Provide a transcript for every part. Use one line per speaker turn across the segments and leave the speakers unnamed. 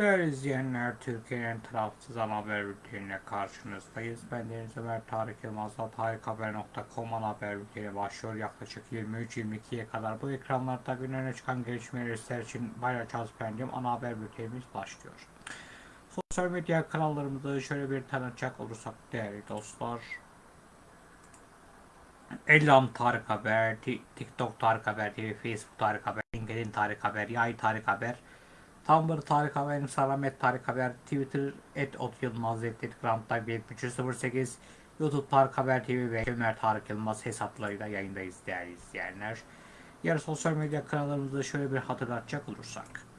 Değerli izleyenler, Türkiye'nin tarafsız ana haber bülteniyle karşınızdayız. Ben Deniz Ömer Tarık Yılmaz'la tarikhaber.com ana haber bülteni başlıyor. Yaklaşık 23-22'ye kadar bu ekranlarda gün öne çıkan gelişmeleri sizler için paylaşacağız efendim. Ana haber bültenimiz başlıyor. Sosyal medya kanallarımızı şöyle bir tanıtacak olursak değerli dostlar. Ellam Tarık Haber, Ti- TikTok Tarık Haber Facebook Tarık Haber, LinkedIn Tarık Haber, Yay Tarık Haber, Tumblr Tarık Haber, Instagram et Tarık Haber, Twitter et Ot Yılmaz, Telegram 7308, YouTube Tarık Haber TV ve Ömer Tarık Yılmaz hesaplarıyla yayındayız değerli izleyenler. Diğer sosyal medya kanallarımızı şöyle bir hatırlatacak olursak.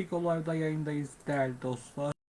Pik Olay'da yayındayız değerli dostlar.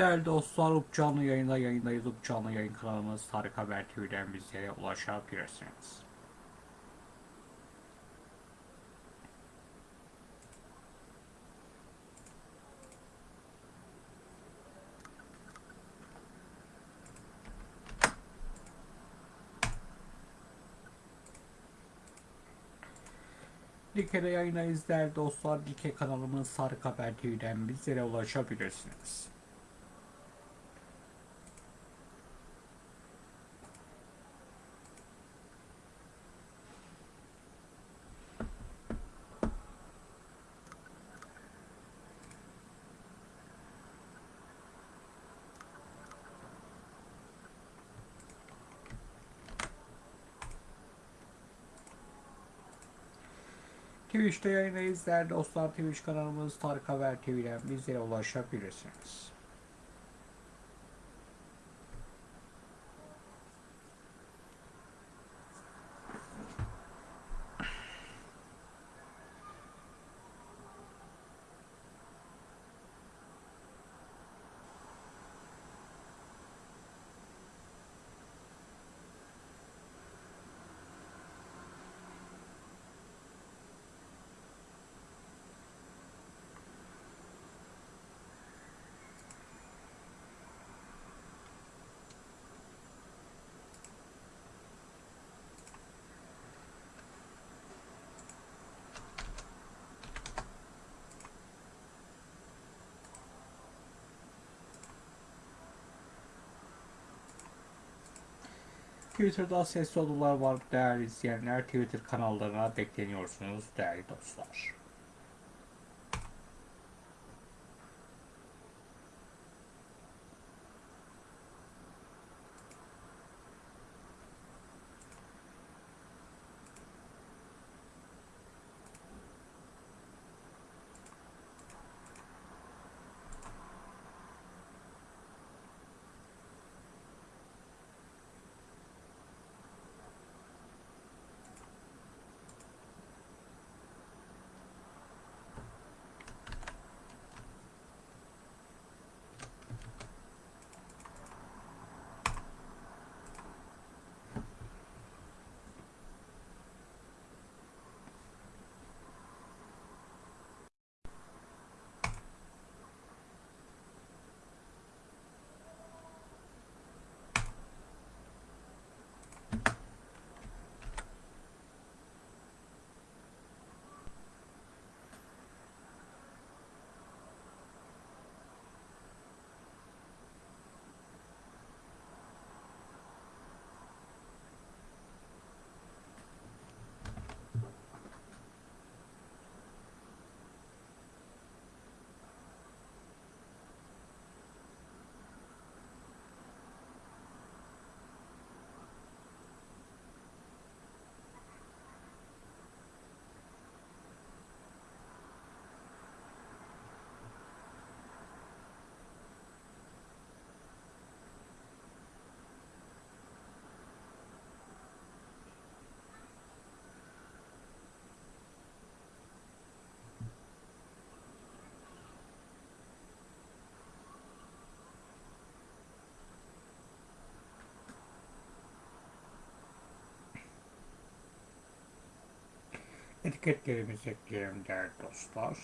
Değerli dostlar, Up canlı yayında yayındayız. Up canlı yayın kanalımız Tarık Haber TV'den bizlere ulaşabilirsiniz. Dike'de yayındayız değerli dostlar. Dike kanalımız Tarık Haber TV'den bizlere ulaşabilirsiniz. Twitch'te yayındayız değerli dostlar. Twitch kanalımız Tarık Haber TV'den bizlere ulaşabilirsiniz. Twitter'da sesli odalar var değerli izleyenler. Twitter kanallarına bekleniyorsunuz değerli dostlar. Etiketlerimizi ekleyelim değerli dostlar.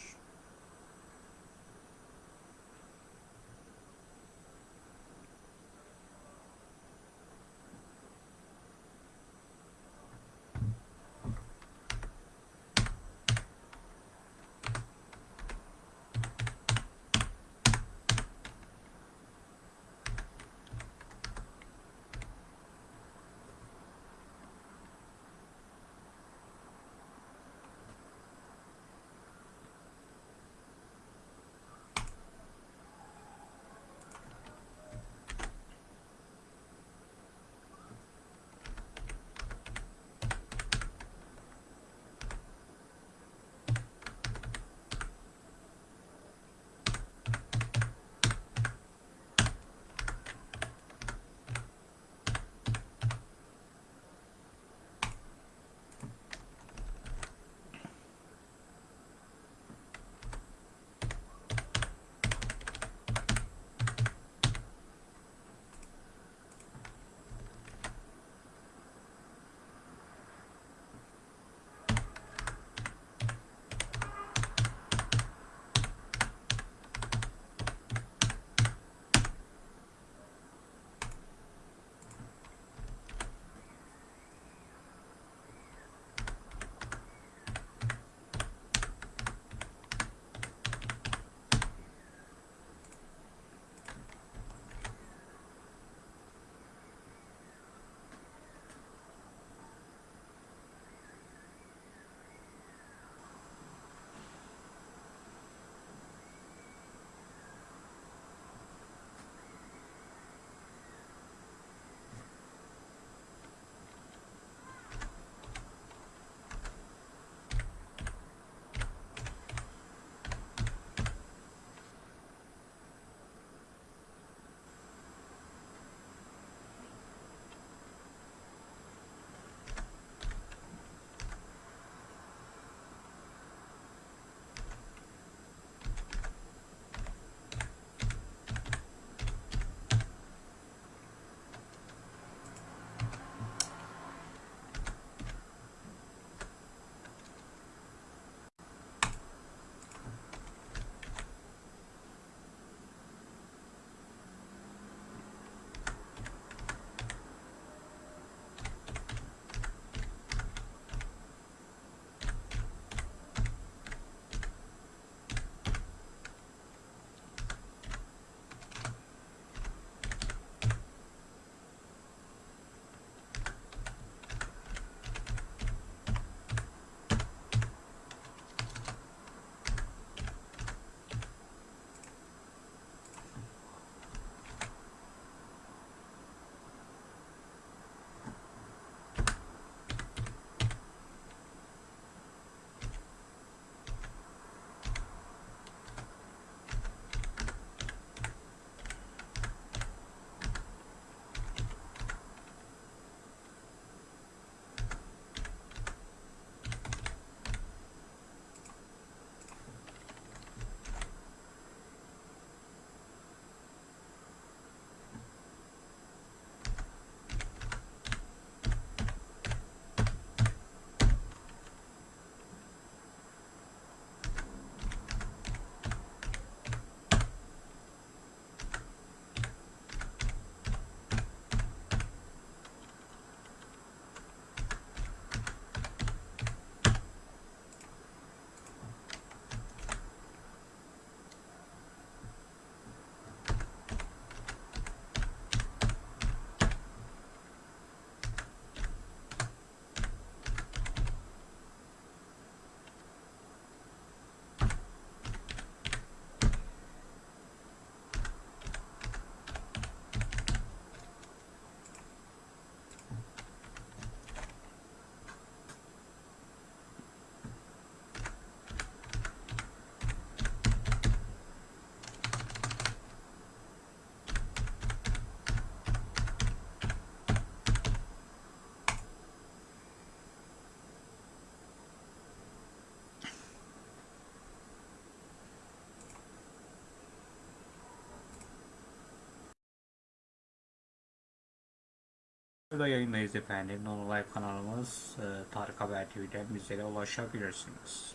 Burada yayındayız efendim. Nonolive kanalımız e, Tarık Haber TV'den bizlere ulaşabilirsiniz.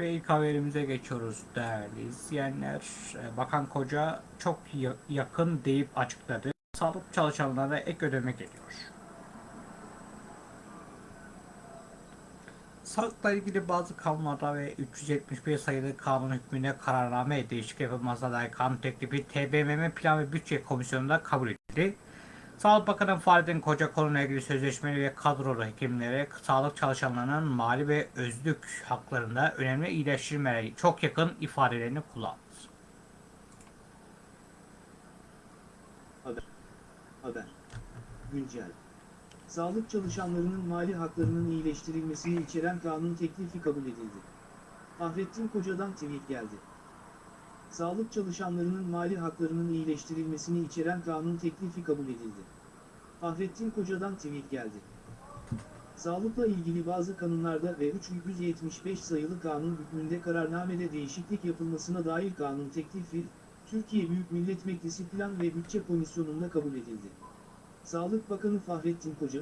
Ve ilk haberimize geçiyoruz değerli izleyenler. Ee, Bakan Koca çok ya- yakın deyip açıkladı. Sağlık çalışanlarına ek ödeme geliyor. Sağlıkla ilgili bazı kanunlarda ve 371 sayılı kanun hükmüne kararname değişik yapılmasına dair kanun teklifi TBMM Plan ve Bütçe Komisyonu'nda kabul edildi. Sağlık Bakanı Fahrettin Koca konuyla ilgili sözleşmeli ve kadrolu hekimlere sağlık çalışanlarının mali ve özlük haklarında önemli iyileştirmelere çok yakın ifadelerini kullandı.
Haber. Haber. Güncel. Sağlık çalışanlarının mali haklarının iyileştirilmesini içeren kanun teklifi kabul edildi. Fahrettin Koca'dan tweet geldi. Sağlık çalışanlarının mali haklarının iyileştirilmesini içeren kanun teklifi kabul edildi. Fahrettin Koca'dan tweet geldi. Sağlıkla ilgili bazı kanunlarda ve 375 sayılı kanun hükmünde kararnamede değişiklik yapılmasına dair kanun teklifi, Türkiye Büyük Millet Meclisi Plan ve Bütçe Komisyonu'nda kabul edildi. Sağlık Bakanı Fahrettin Koca,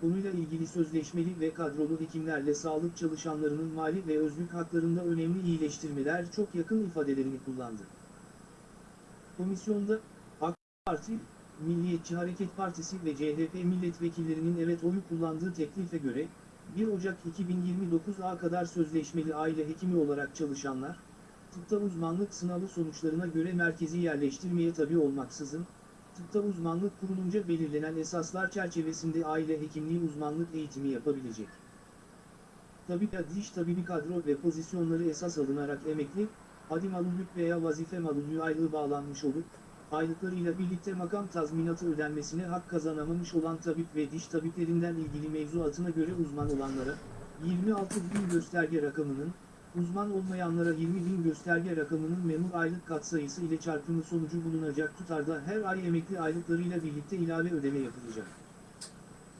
konuyla ilgili sözleşmeli ve kadrolu hekimlerle sağlık çalışanlarının mali ve özlük haklarında önemli iyileştirmeler çok yakın ifadelerini kullandı. Komisyonda, AK Parti, Milliyetçi Hareket Partisi ve CHP milletvekillerinin evet oyu kullandığı teklife göre, 1 Ocak 2029'a kadar sözleşmeli aile hekimi olarak çalışanlar, tıpta uzmanlık sınavı sonuçlarına göre merkezi yerleştirmeye tabi olmaksızın, tıpta uzmanlık kurulunca belirlenen esaslar çerçevesinde aile hekimliği uzmanlık eğitimi yapabilecek. Tabip ya diş tabibi kadro ve pozisyonları esas alınarak emekli, adi malulük veya vazife malulüğü aylığı bağlanmış olup, aylıklarıyla birlikte makam tazminatı ödenmesine hak kazanamamış olan tabip ve diş tabiplerinden ilgili mevzuatına göre uzman olanlara, 26 bin gösterge rakamının, uzman olmayanlara 20 bin gösterge rakamının memur aylık katsayısı ile çarpımı sonucu bulunacak tutarda her ay emekli aylıklarıyla birlikte ilave ödeme yapılacak.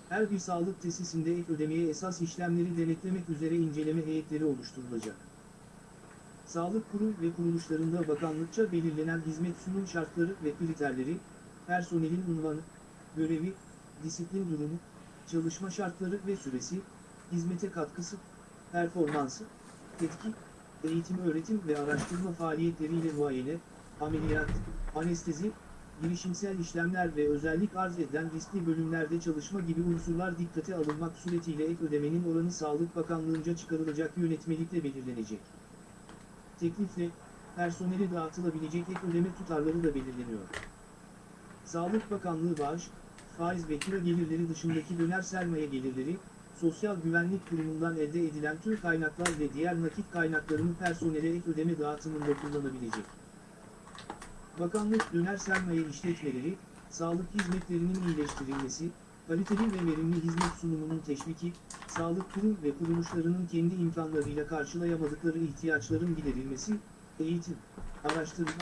Her bir sağlık tesisinde ek ödemeye esas işlemleri denetlemek üzere inceleme heyetleri oluşturulacak. Sağlık kurum ve kuruluşlarında bakanlıkça belirlenen hizmet sunum şartları ve kriterleri, personelin unvanı, görevi, disiplin durumu, çalışma şartları ve süresi, hizmete katkısı, performansı, etki, eğitim öğretim ve araştırma faaliyetleriyle muayene, ameliyat, anestezi, girişimsel işlemler ve özellik arz eden riskli bölümlerde çalışma gibi unsurlar dikkate alınmak suretiyle ek ödemenin oranı Sağlık Bakanlığı'nca çıkarılacak yönetmelikle belirlenecek. Teklifle, personele dağıtılabilecek ek ödeme tutarları da belirleniyor. Sağlık Bakanlığı bağış, faiz ve kira gelirleri dışındaki döner sermaye gelirleri, Sosyal Güvenlik Kurumu'ndan elde edilen tüm kaynaklar ve diğer nakit kaynaklarını personele ek ödeme dağıtımında kullanabilecek. Bakanlık döner sermaye işletmeleri, sağlık hizmetlerinin iyileştirilmesi, kaliteli ve verimli hizmet sunumunun teşviki, sağlık kurum ve kuruluşlarının kendi imkanlarıyla karşılayamadıkları ihtiyaçların giderilmesi, eğitim, araştırma,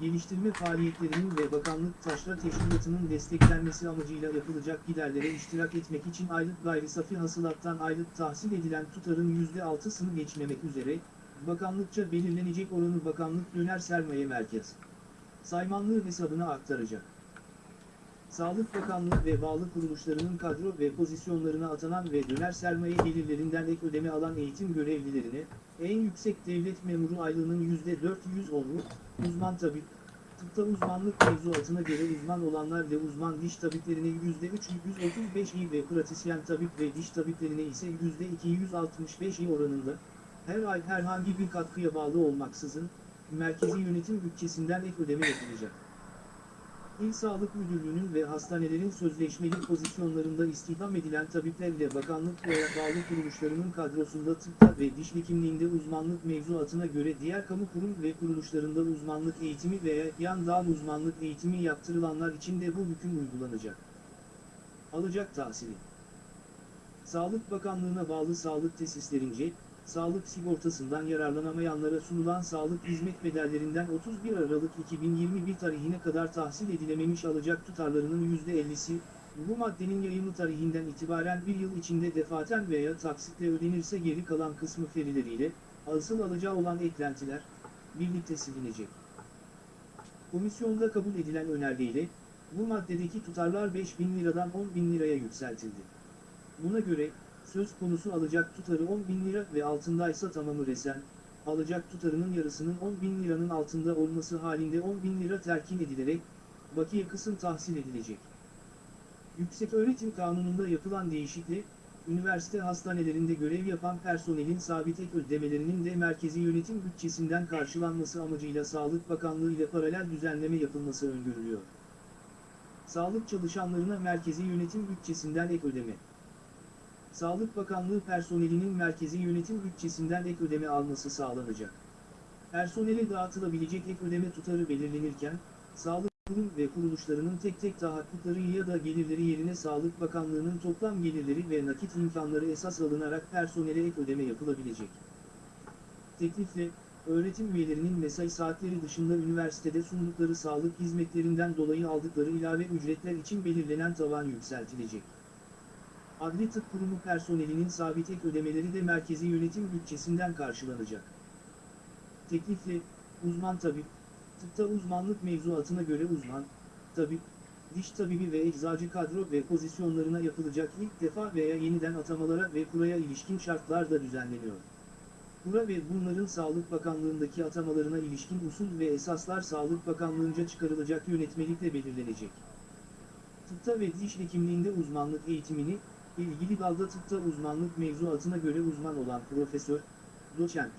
geliştirme faaliyetlerinin ve bakanlık taşra teşkilatının desteklenmesi amacıyla yapılacak giderlere iştirak etmek için aylık gayri safi hasılattan aylık tahsil edilen tutarın %6'sını geçmemek üzere, bakanlıkça belirlenecek oranı bakanlık döner sermaye merkez saymanlığı hesabına aktaracak. Sağlık Bakanlığı ve bağlı kuruluşlarının kadro ve pozisyonlarına atanan ve döner sermaye gelirlerinden ek ödeme alan eğitim görevlilerine, en yüksek devlet memuru aylığının %410'u, uzman tabip, tıpta uzmanlık mevzuatına göre uzman olanlar ve uzman diş tabiplerine %335 ve pratisyen tabip ve diş tabiplerine ise %265 oranında, her ay herhangi bir katkıya bağlı olmaksızın, merkezi yönetim bütçesinden ek ödeme yapılacak. İl Sağlık Müdürlüğü'nün ve hastanelerin sözleşmeli pozisyonlarında istihdam edilen tabiplerle bakanlık veya bağlı kuruluşlarının kadrosunda tıpta ve diş hekimliğinde uzmanlık mevzuatına göre diğer kamu kurum ve kuruluşlarında uzmanlık eğitimi veya yan dal uzmanlık eğitimi yaptırılanlar için de bu hüküm uygulanacak. Alacak tahsili Sağlık Bakanlığı'na bağlı sağlık tesislerince, sağlık sigortasından yararlanamayanlara sunulan sağlık hizmet bedellerinden 31 Aralık 2021 tarihine kadar tahsil edilememiş alacak tutarlarının %50'si, bu maddenin yayımı tarihinden itibaren bir yıl içinde defaten veya taksitle ödenirse geri kalan kısmı ferileriyle, asıl alacağı olan eklentiler, birlikte silinecek. Komisyonda kabul edilen önergeyle, bu maddedeki tutarlar 5 bin liradan 10 bin liraya yükseltildi. Buna göre, söz konusu alacak tutarı 10 bin lira ve altındaysa tamamı resen, alacak tutarının yarısının 10 bin liranın altında olması halinde 10 bin lira terkin edilerek, bakiye kısım tahsil edilecek. Yükseköğretim Kanunu'nda yapılan değişiklik, üniversite hastanelerinde görev yapan personelin sabit ek ödemelerinin de merkezi yönetim bütçesinden karşılanması amacıyla Sağlık Bakanlığı ile paralel düzenleme yapılması öngörülüyor. Sağlık çalışanlarına merkezi yönetim bütçesinden ek ödeme. Sağlık Bakanlığı personelinin merkezi yönetim bütçesinden ek ödeme alması sağlanacak. Personele dağıtılabilecek ek ödeme tutarı belirlenirken, sağlık kurum ve kuruluşlarının tek tek tahakkukları ya da gelirleri yerine Sağlık Bakanlığı'nın toplam gelirleri ve nakit imkanları esas alınarak personele ek ödeme yapılabilecek. Teklifle, öğretim üyelerinin mesai saatleri dışında üniversitede sundukları sağlık hizmetlerinden dolayı aldıkları ilave ücretler için belirlenen tavan yükseltilecek. Adli Tıp Kurumu personelinin sabit ek ödemeleri de merkezi yönetim bütçesinden karşılanacak. Teklifle, uzman tabip, tıpta uzmanlık mevzuatına göre uzman, tabip, diş tabibi ve eczacı kadro ve pozisyonlarına yapılacak ilk defa veya yeniden atamalara ve kuraya ilişkin şartlar da düzenleniyor. Kura ve bunların Sağlık Bakanlığındaki atamalarına ilişkin usul ve esaslar Sağlık Bakanlığınca çıkarılacak yönetmelikle belirlenecek. Tıpta ve diş hekimliğinde uzmanlık eğitimini, ilgili dalda tıpta uzmanlık mevzuatına göre uzman olan profesör, doçent,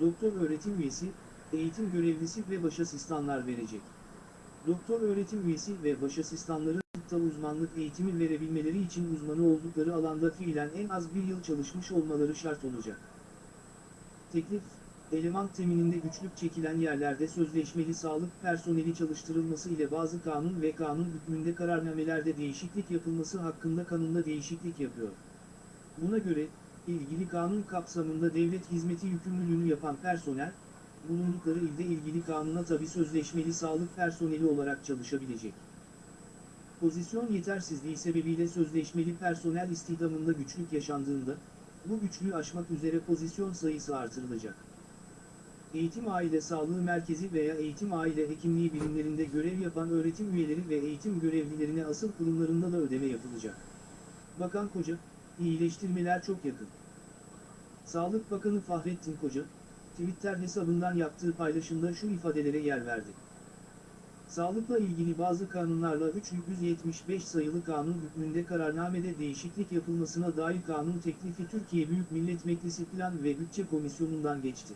doktor öğretim üyesi, eğitim görevlisi ve baş asistanlar verecek. Doktor öğretim üyesi ve baş asistanların tıpta uzmanlık eğitimi verebilmeleri için uzmanı oldukları alanda fiilen en az bir yıl çalışmış olmaları şart olacak. Teklif, eleman temininde güçlük çekilen yerlerde sözleşmeli sağlık personeli çalıştırılması ile bazı kanun ve kanun hükmünde kararnamelerde değişiklik yapılması hakkında kanunda değişiklik yapıyor. Buna göre, ilgili kanun kapsamında devlet hizmeti yükümlülüğünü yapan personel, bulundukları ilde ilgili kanuna tabi sözleşmeli sağlık personeli olarak çalışabilecek. Pozisyon yetersizliği sebebiyle sözleşmeli personel istihdamında güçlük yaşandığında, bu güçlüğü aşmak üzere pozisyon sayısı artırılacak. Eğitim Aile Sağlığı Merkezi veya Eğitim Aile Hekimliği birimlerinde görev yapan öğretim üyeleri ve eğitim görevlilerine asıl kurumlarında da ödeme yapılacak. Bakan Koca, iyileştirmeler çok yakın. Sağlık Bakanı Fahrettin Koca, Twitter hesabından yaptığı paylaşımda şu ifadelere yer verdi. Sağlıkla ilgili bazı kanunlarla 375 sayılı kanun hükmünde kararnamede değişiklik yapılmasına dair kanun teklifi Türkiye Büyük Millet Meclisi Plan ve Bütçe Komisyonu'ndan geçti.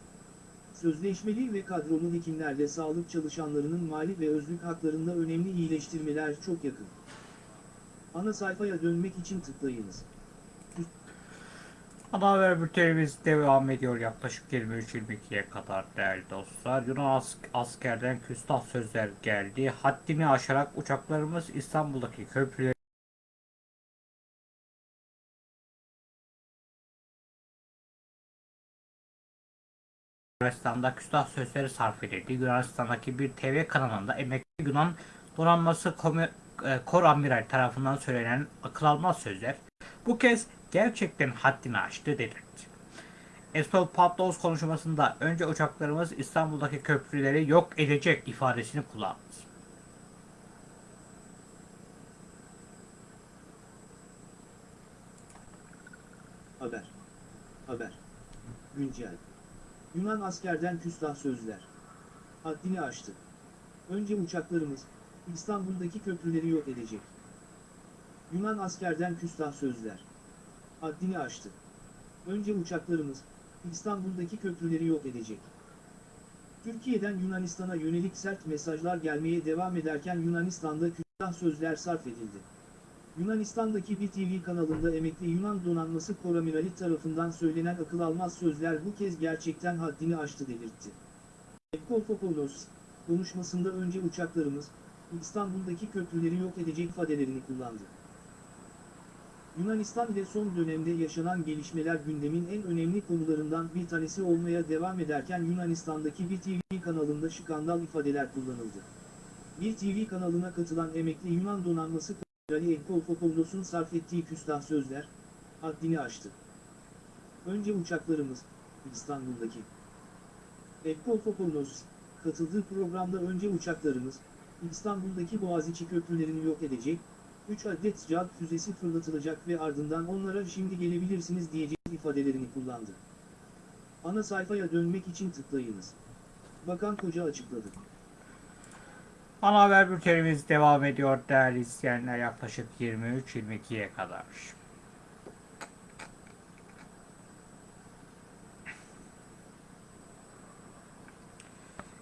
Sözleşmeli ve kadrolu hekimlerle sağlık çalışanlarının mali ve özlük haklarında önemli iyileştirmeler çok yakın. Ana sayfaya dönmek için tıklayınız.
Ana haber bültenimiz devam ediyor yaklaşık 23-22'ye kadar değerli dostlar. Yunan as- askerden küstah sözler geldi. Haddini aşarak uçaklarımız İstanbul'daki köprüleri Yunanistan'da küstah sözleri sarf edildi. Yunanistan'daki bir TV kanalında emekli Yunan donanması komi- e, kor amiral tarafından söylenen akıl almaz sözler bu kez gerçekten haddini aştı delirtti. Espel Patlos konuşmasında önce uçaklarımız İstanbul'daki köprüleri yok edecek ifadesini kullandı.
Haber. Haber. Güncel. Yunan askerden küstah sözler. Haddini aştı. Önce uçaklarımız, İstanbul'daki köprüleri yok edecek. Yunan askerden küstah sözler. Haddini aştı. Önce uçaklarımız, İstanbul'daki köprüleri yok edecek. Türkiye'den Yunanistan'a yönelik sert mesajlar gelmeye devam ederken Yunanistan'da küstah sözler sarf edildi. Yunanistan'daki bir TV kanalında emekli Yunan donanması koramirali tarafından söylenen akıl almaz sözler bu kez gerçekten haddini aştı delirtti. Ekofopoulos, konuşmasında önce uçaklarımız, İstanbul'daki köprüleri yok edecek ifadelerini kullandı. Yunanistan ile son dönemde yaşanan gelişmeler gündemin en önemli konularından bir tanesi olmaya devam ederken Yunanistan'daki bir TV kanalında skandal ifadeler kullanıldı. Bir TV kanalına katılan emekli Yunan donanması Ali Ekkolfopoulos'un sarf ettiği küstah sözler, haddini aştı. Önce uçaklarımız, İstanbul'daki. Ekkolfopoulos, katıldığı programda önce uçaklarımız, İstanbul'daki Boğaziçi köprülerini yok edecek, 3 adet CAD füzesi fırlatılacak ve ardından onlara şimdi gelebilirsiniz diyecek ifadelerini kullandı. Ana sayfaya dönmek için tıklayınız. Bakan Koca açıkladı.
Ana haber bültenimiz devam ediyor değerli izleyenler yaklaşık 23-22'ye kadar.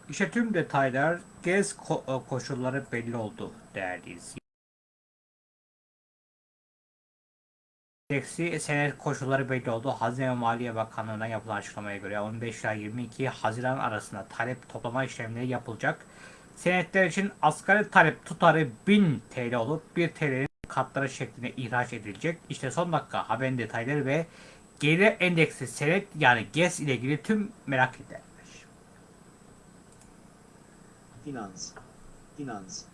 İşte tüm detaylar, gez ko- koşulları belli oldu değerli izleyenler. Eksi senet koşulları belli oldu. Hazine ve Maliye Bakanlığı'na yapılan açıklamaya göre 15 ila 22 Haziran arasında talep toplama işlemleri yapılacak. Senetler için asgari talep tutarı 1000 TL olup 1 TL'nin katları şeklinde ihraç edilecek. İşte son dakika haberin detayları ve gelir endeksi senet yani GES ile ilgili tüm merak edilenler.
Finans, finans,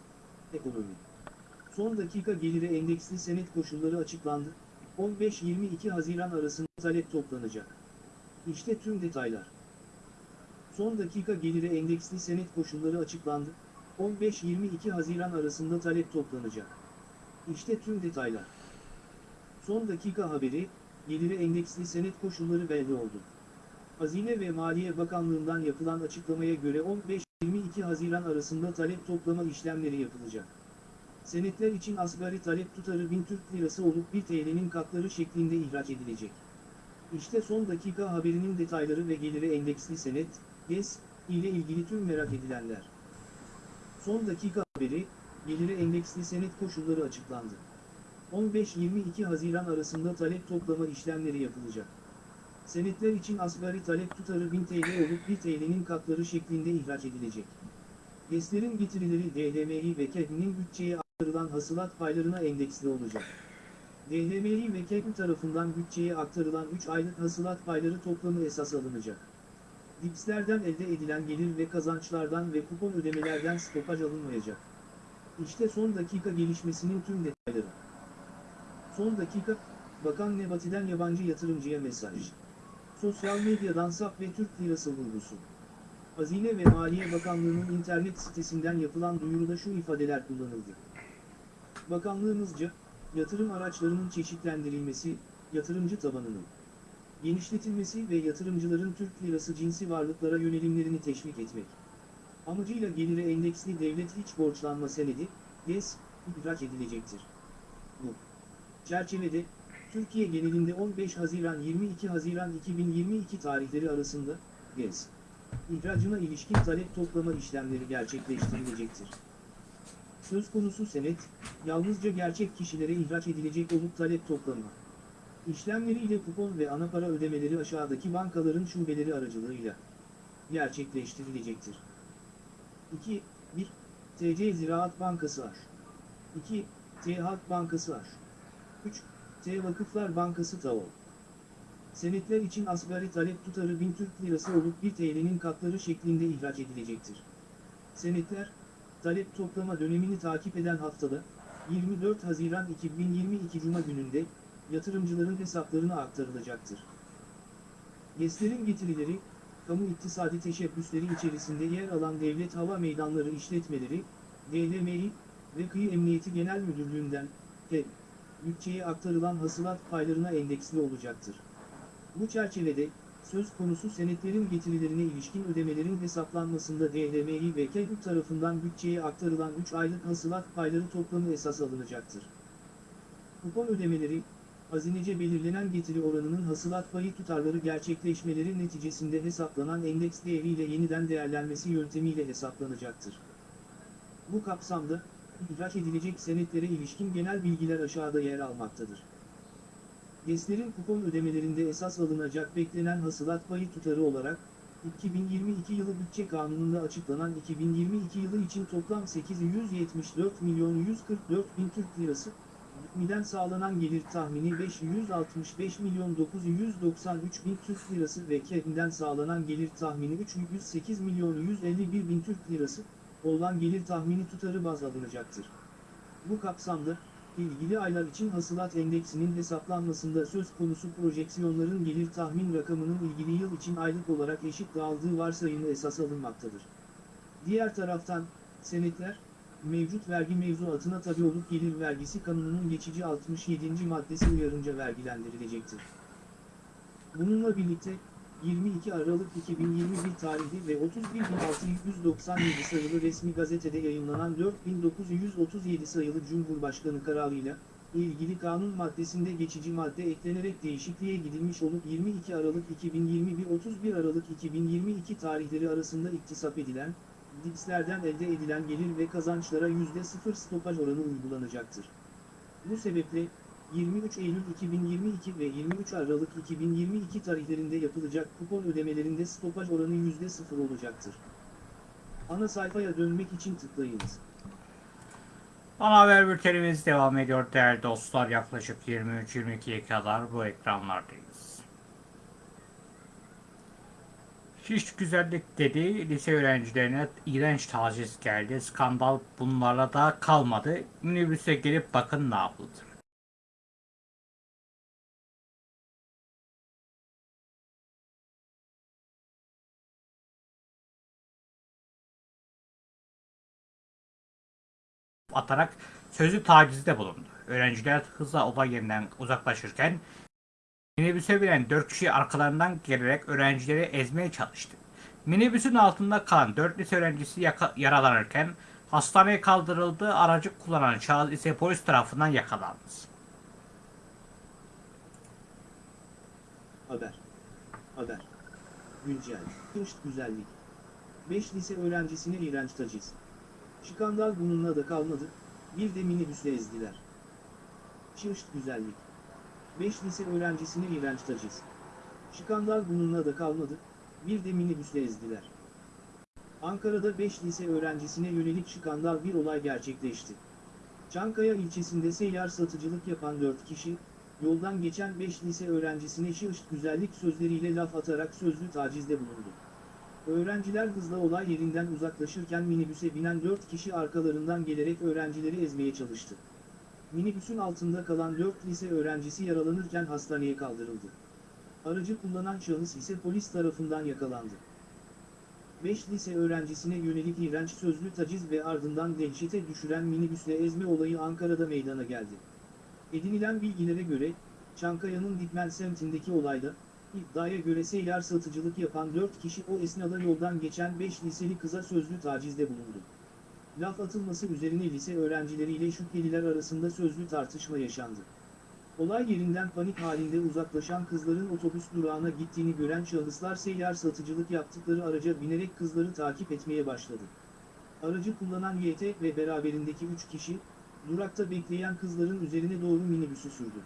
ekonomi. Son dakika geliri endeksli senet koşulları açıklandı. 15-22 Haziran arasında talep toplanacak. İşte tüm detaylar. Son dakika geliri endeksli senet koşulları açıklandı. 15-22 Haziran arasında talep toplanacak. İşte tüm detaylar. Son dakika haberi, geliri endeksli senet koşulları belli oldu. Hazine ve Maliye Bakanlığı'ndan yapılan açıklamaya göre 15-22 Haziran arasında talep toplama işlemleri yapılacak. Senetler için asgari talep tutarı 1000 Türk Lirası olup 1 TL'nin katları şeklinde ihraç edilecek. İşte son dakika haberinin detayları ve geliri endeksli senet, GES, ile ilgili tüm merak edilenler. Son dakika haberi, geliri endeksli senet koşulları açıklandı. 15-22 Haziran arasında talep toplama işlemleri yapılacak. Senetler için asgari talep tutarı 1000 TL olup 1 TL'nin katları şeklinde ihraç edilecek. GES'lerin getirileri DHMİ ve KEB'nin bütçeye aktarılan hasılat paylarına endeksli olacak. DHMİ ve KEB tarafından bütçeye aktarılan 3 aylık hasılat payları toplamı esas alınacak. DİPS'lerden elde edilen gelir ve kazançlardan ve kupon ödemelerden stopaj alınmayacak. İşte son dakika gelişmesinin tüm detayları. Son dakika, Bakan Nebati'den yabancı yatırımcıya mesaj. Sosyal medyadan SAP ve Türk Lirası vurgusu. Hazine ve Maliye Bakanlığı'nın internet sitesinden yapılan duyuruda şu ifadeler kullanıldı. Bakanlığımızca, yatırım araçlarının çeşitlendirilmesi, yatırımcı tabanının genişletilmesi ve yatırımcıların Türk lirası cinsi varlıklara yönelimlerini teşvik etmek. Amacıyla geliri endeksli devlet iç borçlanma senedi, GES, ihraç edilecektir. Bu çerçevede, Türkiye genelinde 15 Haziran 22 Haziran 2022 tarihleri arasında, GES, ihracına ilişkin talep toplama işlemleri gerçekleştirilecektir. Söz konusu senet, yalnızca gerçek kişilere ihraç edilecek olup talep toplama. İşlemleriyle kupon ve ana para ödemeleri aşağıdaki bankaların şubeleri aracılığıyla gerçekleştirilecektir. 2. 1. TC Ziraat Bankası Ar. 2. T Halk Bankası Ar. 3. T Vakıflar Bankası TAO. Senetler için asgari talep tutarı 1000 Türk Lirası olup 1 TL'nin katları şeklinde ihraç edilecektir. Senetler, talep toplama dönemini takip eden haftada, 24 Haziran 2022 Cuma gününde, yatırımcıların hesaplarına aktarılacaktır. GES'lerin getirileri, kamu iktisadi teşebbüsleri içerisinde yer alan devlet hava meydanları işletmeleri, DLMİ ve Kıyı Emniyeti Genel Müdürlüğü'nden, TEB, bütçeye aktarılan hasılat paylarına endeksli olacaktır. Bu çerçevede, söz konusu senetlerin getirilerine ilişkin ödemelerin hesaplanmasında DLMİ ve KEB tarafından bütçeye aktarılan 3 aylık hasılat payları toplamı esas alınacaktır. Kupon ödemeleri, hazinece belirlenen getiri oranının hasılat payı tutarları gerçekleşmeleri neticesinde hesaplanan endeks değeriyle yeniden değerlenmesi yöntemiyle hesaplanacaktır. Bu kapsamda, ihraç edilecek senetlere ilişkin genel bilgiler aşağıda yer almaktadır. GES'lerin kupon ödemelerinde esas alınacak beklenen hasılat payı tutarı olarak, 2022 yılı bütçe kanununda açıklanan 2022 yılı için toplam 874 milyon 144 bin Türk lirası, Mİ'den sağlanan gelir tahmini 565 milyon 993 bin Türk lirası ve KEP'den sağlanan gelir tahmini 308 milyon 151 bin Türk lirası olan gelir tahmini tutarı baz alınacaktır. Bu kapsamda, ilgili aylar için hasılat endeksinin hesaplanmasında söz konusu projeksiyonların gelir tahmin rakamının ilgili yıl için aylık olarak eşit dağıldığı varsayımı esas alınmaktadır. Diğer taraftan, senetler, mevcut vergi mevzuatına tabi olup gelir vergisi kanununun geçici 67. maddesi uyarınca vergilendirilecektir. Bununla birlikte, 22 Aralık 2021 tarihli ve 31.697 sayılı resmi gazetede yayınlanan 4937 sayılı Cumhurbaşkanı kararıyla, ilgili kanun maddesinde geçici madde eklenerek değişikliğe gidilmiş olup 22 Aralık 2021-31 Aralık 2022 tarihleri arasında iktisap edilen, DİPS'lerden elde edilen gelir ve kazançlara %0 stopaj oranı uygulanacaktır. Bu sebeple, 23 Eylül 2022 ve 23 Aralık 2022 tarihlerinde yapılacak kupon ödemelerinde stopaj oranı %0 olacaktır. Ana sayfaya dönmek için tıklayınız.
Ana haber bültenimiz devam ediyor değerli dostlar. Yaklaşık 23-22'ye kadar bu ekranlardayız. Şiş güzellik dedi. Lise öğrencilerine iğrenç taciz geldi. Skandal bunlarla da kalmadı. Minibüse gelip bakın ne yapıldı. atarak sözlü tacizde bulundu. Öğrenciler hızla olay yerinden uzaklaşırken minibüse binen 4 kişi arkalarından gelerek öğrencileri ezmeye çalıştı. Minibüsün altında kalan 4 lise öğrencisi yaralanırken hastaneye kaldırıldı. Aracı kullanan şahıs ise polis tarafından yakalandı.
Haber. Haber. Güncel. Kışt güzellik. 5 lise öğrencisine iğrenç taciz. Şikandal bununla da kalmadı, bir de minibüsle ezdiler. Çığışt güzellik. 5 lise öğrencisine iğrenç taciz. Şikandal bununla da kalmadı, bir de minibüsle ezdiler. Ankara'da 5 lise öğrencisine yönelik şikandal bir olay gerçekleşti. Çankaya ilçesinde seyyar satıcılık yapan 4 kişi, yoldan geçen 5 lise öğrencisine şığışt güzellik sözleriyle laf atarak sözlü tacizde bulundu. Öğrenciler hızla olay yerinden uzaklaşırken minibüse binen 4 kişi arkalarından gelerek öğrencileri ezmeye çalıştı. Minibüsün altında kalan 4 lise öğrencisi yaralanırken hastaneye kaldırıldı. Aracı kullanan şahıs ise polis tarafından yakalandı. 5 lise öğrencisine yönelik iğrenç sözlü taciz ve ardından dehşete düşüren minibüsle ezme olayı Ankara'da meydana geldi. Edinilen bilgilere göre, Çankaya'nın Dikmen semtindeki olayda, iddiaya göre seyyar satıcılık yapan 4 kişi o esnada yoldan geçen 5 liseli kıza sözlü tacizde bulundu. Laf atılması üzerine lise öğrencileriyle şüpheliler arasında sözlü tartışma yaşandı. Olay yerinden panik halinde uzaklaşan kızların otobüs durağına gittiğini gören şahıslar seyyar satıcılık yaptıkları araca binerek kızları takip etmeye başladı. Aracı kullanan YT ve beraberindeki 3 kişi, durakta bekleyen kızların üzerine doğru minibüsü sürdü.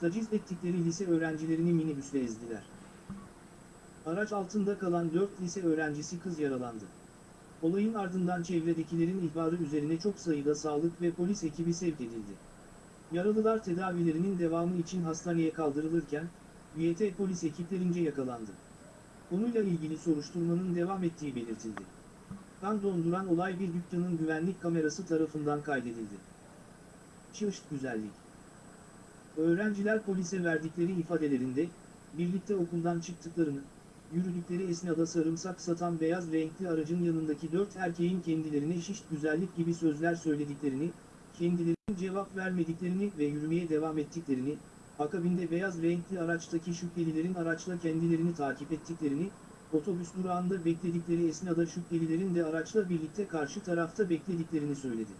Taciz ettikleri lise öğrencilerini minibüsle ezdiler. Araç altında kalan 4 lise öğrencisi kız yaralandı. Olayın ardından çevredekilerin ihbarı üzerine çok sayıda sağlık ve polis ekibi sevk edildi. Yaralılar tedavilerinin devamı için hastaneye kaldırılırken, YT polis ekiplerince yakalandı. Konuyla ilgili soruşturmanın devam ettiği belirtildi. Kan donduran olay bir dükkanın güvenlik kamerası tarafından kaydedildi. Çığışt güzellik. Öğrenciler polise verdikleri ifadelerinde, birlikte okuldan çıktıklarını, yürüdükleri esnada sarımsak satan beyaz renkli aracın yanındaki dört erkeğin kendilerine şişt güzellik gibi sözler söylediklerini, kendilerinin cevap vermediklerini ve yürümeye devam ettiklerini, akabinde beyaz renkli araçtaki şüphelilerin araçla kendilerini takip ettiklerini, otobüs durağında bekledikleri esnada şüphelilerin de araçla birlikte karşı tarafta beklediklerini söyledi.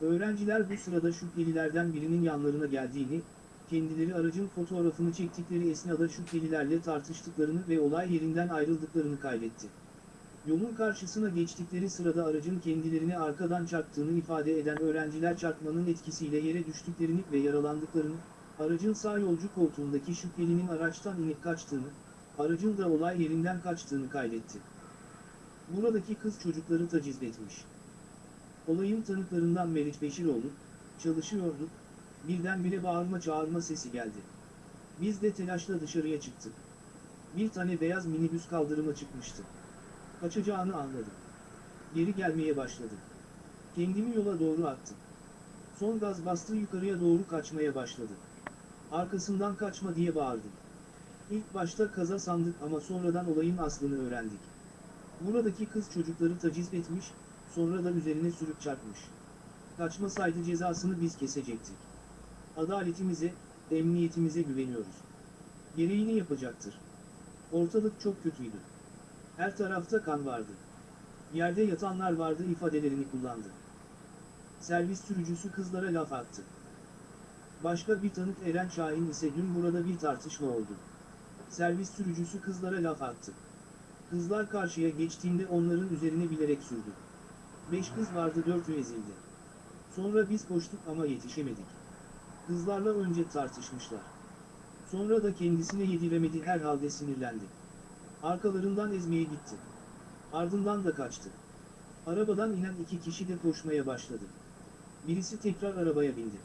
Öğrenciler bu sırada şüphelilerden birinin yanlarına geldiğini, kendileri aracın fotoğrafını çektikleri esnada şüphelilerle tartıştıklarını ve olay yerinden ayrıldıklarını kaydetti. Yolun karşısına geçtikleri sırada aracın kendilerine arkadan çarptığını ifade eden öğrenciler çarpmanın etkisiyle yere düştüklerini ve yaralandıklarını, aracın sağ yolcu koltuğundaki şüphelinin araçtan inip kaçtığını, aracın da olay yerinden kaçtığını kaydetti. Buradaki kız çocukları taciz etmiş. Olayın tanıklarından Meriç Beşiroğlu, çalışıyorduk, birdenbire bağırma çağırma sesi geldi. Biz de telaşla dışarıya çıktık. Bir tane beyaz minibüs kaldırıma çıkmıştı. Kaçacağını anladım. Geri gelmeye başladı. Kendimi yola doğru attım. Son gaz bastı yukarıya doğru kaçmaya başladı. Arkasından kaçma diye bağırdım. İlk başta kaza sandık ama sonradan olayın aslını öğrendik. Buradaki kız çocukları taciz etmiş, sonra da üzerine sürüp çarpmış. Kaçmasaydı cezasını biz kesecektik. Adaletimize, emniyetimize güveniyoruz. Gereğini yapacaktır. Ortalık çok kötüydü. Her tarafta kan vardı. Yerde yatanlar vardı ifadelerini kullandı. Servis sürücüsü kızlara laf attı. Başka bir tanık Eren Şahin ise dün burada bir tartışma oldu. Servis sürücüsü kızlara laf attı. Kızlar karşıya geçtiğinde onların üzerine bilerek sürdü. Beş kız vardı dördü ezildi. Sonra biz koştuk ama yetişemedik. Kızlarla önce tartışmışlar. Sonra da kendisine yediremedi herhalde sinirlendi. Arkalarından ezmeye gitti. Ardından da kaçtı. Arabadan inen iki kişi de koşmaya başladı. Birisi tekrar arabaya bindi.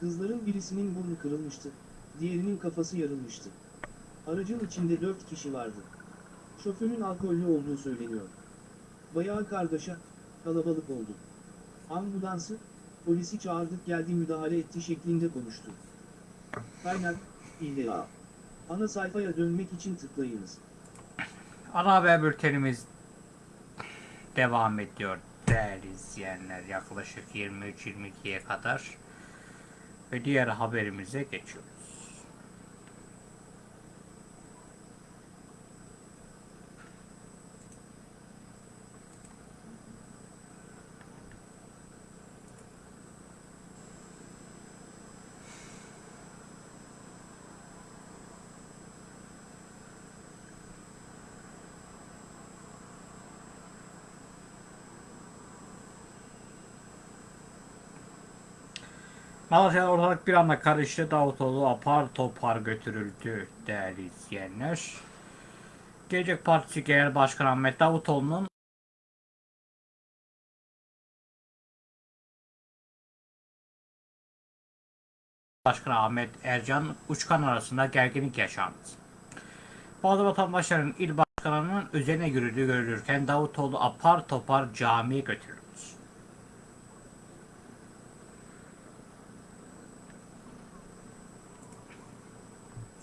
Kızların birisinin burnu kırılmıştı, diğerinin kafası yarılmıştı. Aracın içinde dört kişi vardı. Şoförün alkollü olduğu söyleniyor. Bayağı kargaşa, kalabalık oldu. Ambulansı, polisi çağırdık geldi müdahale etti şeklinde konuştu. Kaynak, İlla. Ana sayfaya dönmek için tıklayınız.
Ana haber bültenimiz devam ediyor değerli izleyenler. Yaklaşık 23-22'ye kadar. Ve diğer haberimize geçiyoruz. Malatya'da ortalık bir anda karıştı. Davutoğlu apar topar götürüldü değerli izleyenler. Gelecek Partisi Genel Başkanı Ahmet Davutoğlu'nun Başkanı Ahmet Ercan Uçkan arasında gerginlik yaşandı. Bazı vatandaşların il başkanının üzerine yürüdüğü görülürken Davutoğlu apar topar camiye götürüldü.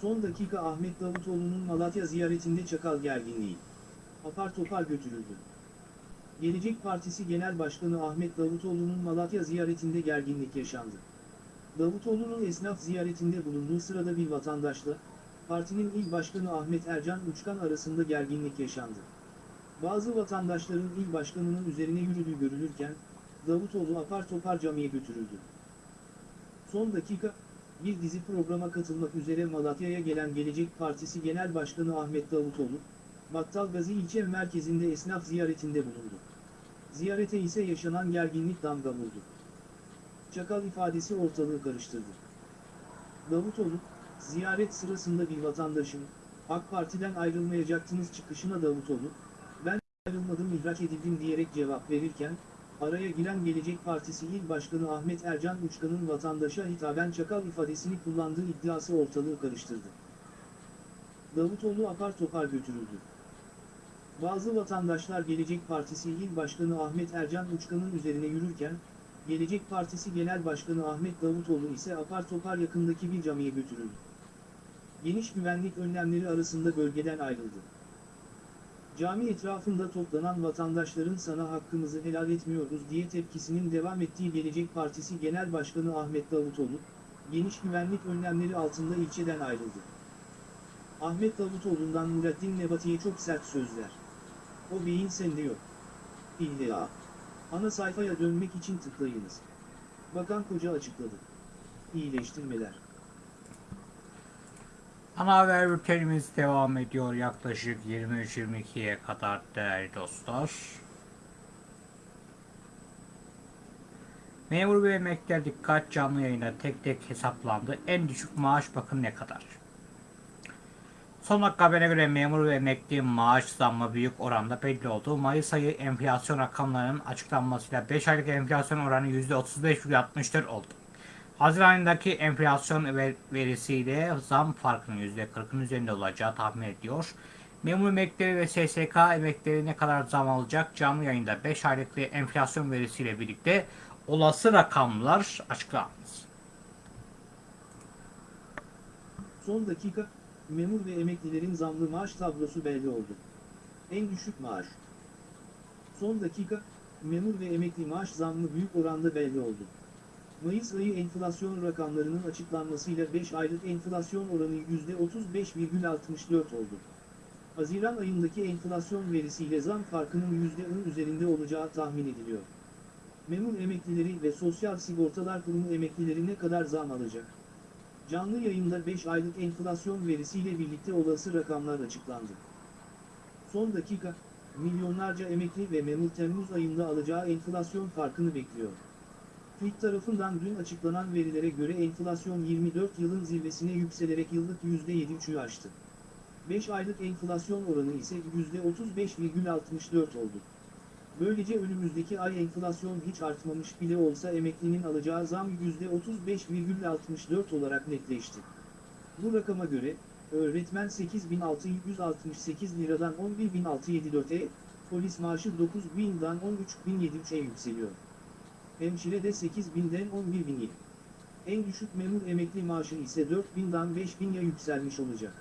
Son dakika Ahmet Davutoğlu'nun Malatya ziyaretinde çakal gerginliği. Apar topar götürüldü. Gelecek Partisi Genel Başkanı Ahmet Davutoğlu'nun Malatya ziyaretinde gerginlik yaşandı. Davutoğlu'nun esnaf ziyaretinde bulunduğu sırada bir vatandaşla, partinin il başkanı Ahmet Ercan Uçkan arasında gerginlik yaşandı. Bazı vatandaşların il başkanının üzerine yürüdüğü görülürken, Davutoğlu apar topar camiye götürüldü. Son dakika, bir dizi programa katılmak üzere Malatya'ya gelen Gelecek Partisi Genel Başkanı Ahmet Davutoğlu, Battalgazi ilçe merkezinde esnaf ziyaretinde bulundu. Ziyarete ise yaşanan gerginlik damga vurdu. Çakal ifadesi ortalığı karıştırdı. Davutoğlu, ziyaret sırasında bir vatandaşın, AK Parti'den ayrılmayacaktınız çıkışına Davutoğlu, ben ayrılmadım ihraç edildim diyerek cevap verirken, araya giren Gelecek Partisi İl Başkanı Ahmet Ercan Uçkan'ın vatandaşa hitaben çakal ifadesini kullandığı iddiası ortalığı karıştırdı. Davutoğlu apar topar götürüldü. Bazı vatandaşlar Gelecek Partisi İl Başkanı Ahmet Ercan Uçkan'ın üzerine yürürken, Gelecek Partisi Genel Başkanı Ahmet Davutoğlu ise apar topar yakındaki bir camiye götürüldü. Geniş güvenlik önlemleri arasında bölgeden ayrıldı. Cami etrafında toplanan vatandaşların sana hakkımızı helal etmiyoruz diye tepkisinin devam ettiği Gelecek Partisi Genel Başkanı Ahmet Davutoğlu, geniş güvenlik önlemleri altında ilçeden ayrıldı. Ahmet Davutoğlu'ndan Nurettin Nebati'ye çok sert sözler. O beyin sende yok. İlla. Ana sayfaya dönmek için tıklayınız. Bakan Koca açıkladı. İyileştirmeler.
Ana haber bültenimiz devam ediyor yaklaşık 23-22'ye kadar değerli dostlar. Memur ve emekliler dikkat canlı yayında tek tek hesaplandı. En düşük maaş bakın ne kadar. Son dakika haberine göre memur ve emekli maaş zammı büyük oranda belli oldu. Mayıs ayı enflasyon rakamlarının açıklanmasıyla 5 aylık enflasyon oranı %35,64 oldu. Haziran ayındaki enflasyon ver- verisiyle zam farkının %40'ın üzerinde olacağı tahmin ediliyor. Memur emeklileri ve SSK emeklileri ne kadar zam alacak? Canlı yayında 5 aylık enflasyon verisiyle birlikte olası rakamlar açıklandı.
Son dakika, memur ve emeklilerin zamlı maaş tablosu belli oldu. En düşük maaş. Son dakika, memur ve emekli maaş zammı büyük oranda belli oldu. Mayıs ayı enflasyon rakamlarının açıklanmasıyla 5 aylık enflasyon oranı %35,64 oldu. Haziran ayındaki enflasyon verisiyle zam farkının %10 üzerinde olacağı tahmin ediliyor. Memur emeklileri ve Sosyal Sigortalar Kurumu emeklileri ne kadar zam alacak? Canlı yayında 5 aylık enflasyon verisiyle birlikte olası rakamlar açıklandı. Son dakika, milyonlarca emekli ve memur Temmuz ayında alacağı enflasyon farkını bekliyor. TÜİK tarafından dün açıklanan verilere göre enflasyon 24 yılın zirvesine yükselerek yıllık %7,3'ü aştı. 5 aylık enflasyon oranı ise %35,64 oldu. Böylece önümüzdeki ay enflasyon hiç artmamış bile olsa emeklinin alacağı zam %35,64 olarak netleşti. Bu rakama göre, öğretmen 8.668 liradan 11.674'e, polis maaşı 9.000'dan 13.073'e yükseliyor. Hemşire de 8.000'den 11.000'ye. En düşük memur emekli maaşı ise 4.000'dan 5.000'ye yükselmiş olacak.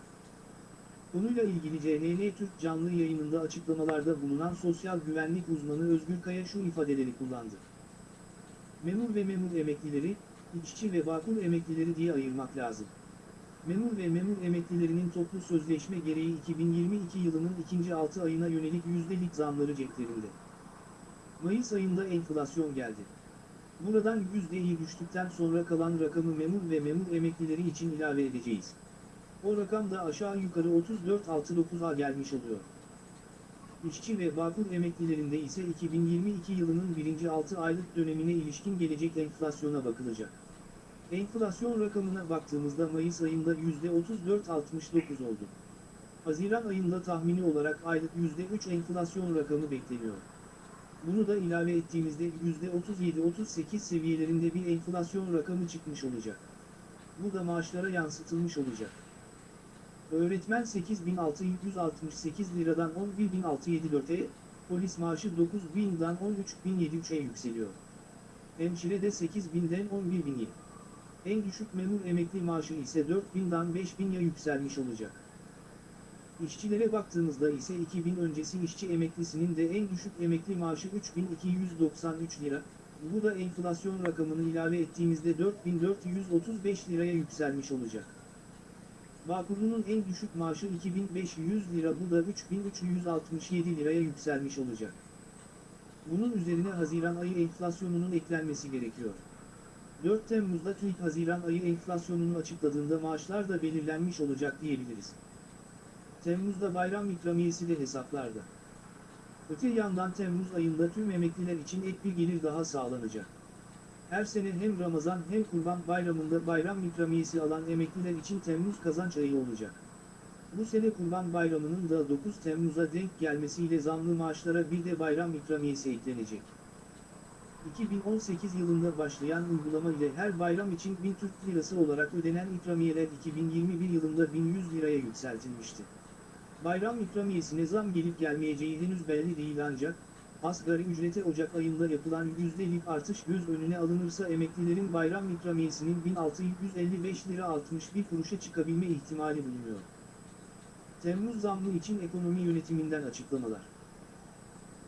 Konuyla ilgili CNN Türk canlı yayınında açıklamalarda bulunan sosyal güvenlik uzmanı Özgür Kaya şu ifadeleri kullandı. Memur ve memur emeklileri, işçi ve vakul emeklileri diye ayırmak lazım. Memur ve memur emeklilerinin toplu sözleşme gereği 2022 yılının ikinci 6 ayına yönelik yüzdelik zamları ceplerinde. Mayıs ayında enflasyon geldi. Buradan yüzdeyi düştükten sonra kalan rakamı memur ve memur emeklileri için ilave edeceğiz. O rakam da aşağı yukarı 34.69'a gelmiş oluyor. İşçi ve vakıf emeklilerinde ise 2022 yılının birinci 6 aylık dönemine ilişkin gelecek enflasyona bakılacak. Enflasyon rakamına baktığımızda Mayıs ayında %34.69 oldu. Haziran ayında tahmini olarak aylık %3 enflasyon rakamı bekleniyor. Bunu da ilave ettiğimizde %37-38 seviyelerinde bir enflasyon rakamı çıkmış olacak. Bu da maaşlara yansıtılmış olacak. Öğretmen 8.668 liradan 11.674'e, polis maaşı 9.000'dan 13.073'e yükseliyor. Hemşire de 8.000'den 11.000'ye. En düşük memur emekli maaşı ise 4.000'dan 5.000'ye yükselmiş olacak. İşçilere baktığımızda ise 2000 öncesi işçi emeklisinin de en düşük emekli maaşı 3293 lira, bu da enflasyon rakamını ilave ettiğimizde 4435 liraya yükselmiş olacak. Bağkurlu'nun en düşük maaşı 2500 lira bu da 3367 liraya yükselmiş olacak. Bunun üzerine Haziran ayı enflasyonunun eklenmesi gerekiyor. 4 Temmuz'da TÜİK Haziran ayı enflasyonunu açıkladığında maaşlar da belirlenmiş olacak diyebiliriz. Temmuz'da bayram ikramiyesi de hesaplarda. Öte yandan Temmuz ayında tüm emekliler için ek bir gelir daha sağlanacak. Her sene hem Ramazan hem Kurban Bayramı'nda bayram ikramiyesi alan emekliler için Temmuz kazanç ayı olacak. Bu sene Kurban Bayramı'nın da 9 Temmuz'a denk gelmesiyle zamlı maaşlara bir de bayram ikramiyesi eklenecek. 2018 yılında başlayan uygulama ile her bayram için 1000 Türk Lirası olarak ödenen ikramiyeler 2021 yılında 1100 liraya yükseltilmişti. Bayram ikramiyesine zam gelip gelmeyeceği henüz belli değil ancak, asgari ücrete Ocak ayında yapılan yüzdelik artış göz önüne alınırsa emeklilerin bayram ikramiyesinin 1655 lira 61 kuruşa çıkabilme ihtimali bulunuyor. Temmuz zammı için ekonomi yönetiminden açıklamalar.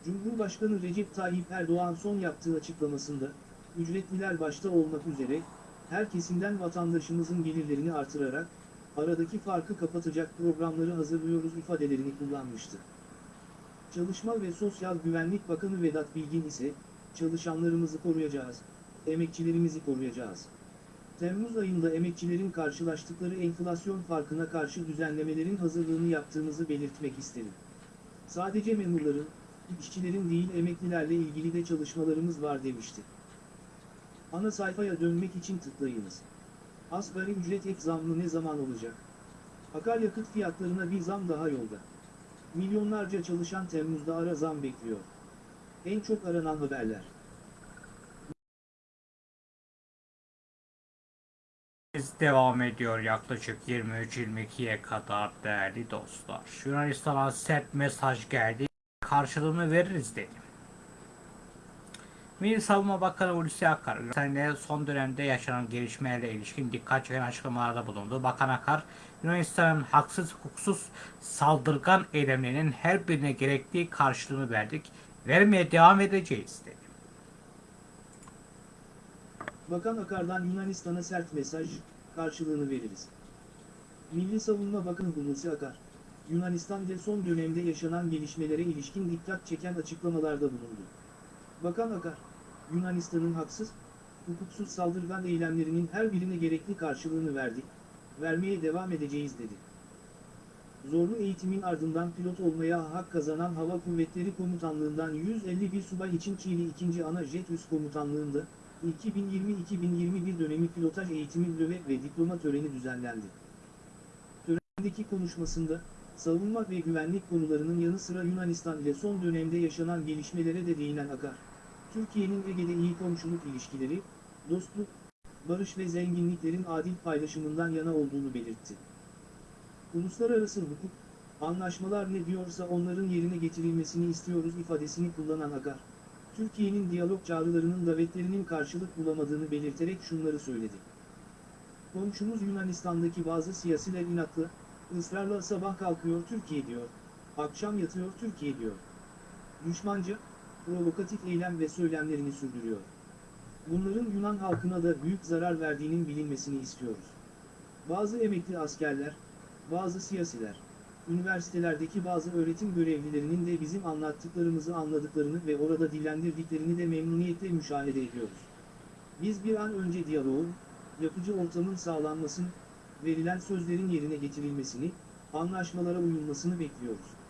Cumhurbaşkanı Recep Tayyip Erdoğan son yaptığı açıklamasında, ücretliler başta olmak üzere, her kesimden vatandaşımızın gelirlerini artırarak, aradaki farkı kapatacak programları hazırlıyoruz ifadelerini kullanmıştı. Çalışma ve Sosyal Güvenlik Bakanı Vedat Bilgin ise, çalışanlarımızı koruyacağız, emekçilerimizi koruyacağız. Temmuz ayında emekçilerin karşılaştıkları enflasyon farkına karşı düzenlemelerin hazırlığını yaptığımızı belirtmek isterim. Sadece memurların, işçilerin değil emeklilerle ilgili de çalışmalarımız var demişti. Ana sayfaya dönmek için tıklayınız. Asgari ücret ek zammı ne zaman olacak? Akaryakıt fiyatlarına bir zam daha yolda. Milyonlarca çalışan Temmuz'da ara zam bekliyor. En çok aranan haberler.
Devam ediyor yaklaşık 23-22'ye kadar değerli dostlar. Yunanistan'a sert mesaj geldi. Karşılığını veririz dedi. Milli Savunma Bakanı Hulusi Akar, Yunanistan'da son dönemde yaşanan gelişmelerle ilişkin dikkat çeken açıklamalarda bulundu. Bakan Akar, Yunanistan'ın haksız hukuksuz saldırgan eylemlerinin her birine gerektiği karşılığını verdik. Vermeye devam edeceğiz dedi.
Bakan Akar'dan Yunanistan'a sert mesaj, karşılığını veririz. Milli Savunma Bakanı Hulusi Akar, Yunanistan'da son dönemde yaşanan gelişmelere ilişkin dikkat çeken açıklamalarda bulundu. Bakan Akar, Yunanistan'ın haksız, hukuksuz saldırgan eylemlerinin her birine gerekli karşılığını verdik, vermeye devam edeceğiz dedi. Zorlu eğitimin ardından pilot olmaya hak kazanan Hava Kuvvetleri Komutanlığından 151 subay için Çiğli 2. Ana Jet Üst Komutanlığında, 2020-2021 dönemi pilotaj eğitimi löve ve diploma töreni düzenlendi. Törendeki konuşmasında, savunma ve güvenlik konularının yanı sıra Yunanistan ile son dönemde yaşanan gelişmelere de değinen Akar, Türkiye'nin Ege'de iyi komşuluk ilişkileri, dostluk, barış ve zenginliklerin adil paylaşımından yana olduğunu belirtti. Uluslararası hukuk, anlaşmalar ne diyorsa onların yerine getirilmesini istiyoruz ifadesini kullanan Akar, Türkiye'nin diyalog çağrılarının davetlerinin karşılık bulamadığını belirterek şunları söyledi. Komşumuz Yunanistan'daki bazı siyasiler inatlı, ısrarla sabah kalkıyor Türkiye diyor, akşam yatıyor Türkiye diyor. Düşmanca, provokatif eylem ve söylemlerini sürdürüyor. Bunların Yunan halkına da büyük zarar verdiğinin bilinmesini istiyoruz. Bazı emekli askerler, bazı siyasiler, üniversitelerdeki bazı öğretim görevlilerinin de bizim anlattıklarımızı anladıklarını ve orada dillendirdiklerini de memnuniyetle müşahede ediyoruz. Biz bir an önce diyaloğun, yapıcı ortamın sağlanmasını, verilen sözlerin yerine getirilmesini, anlaşmalara uyulmasını bekliyoruz.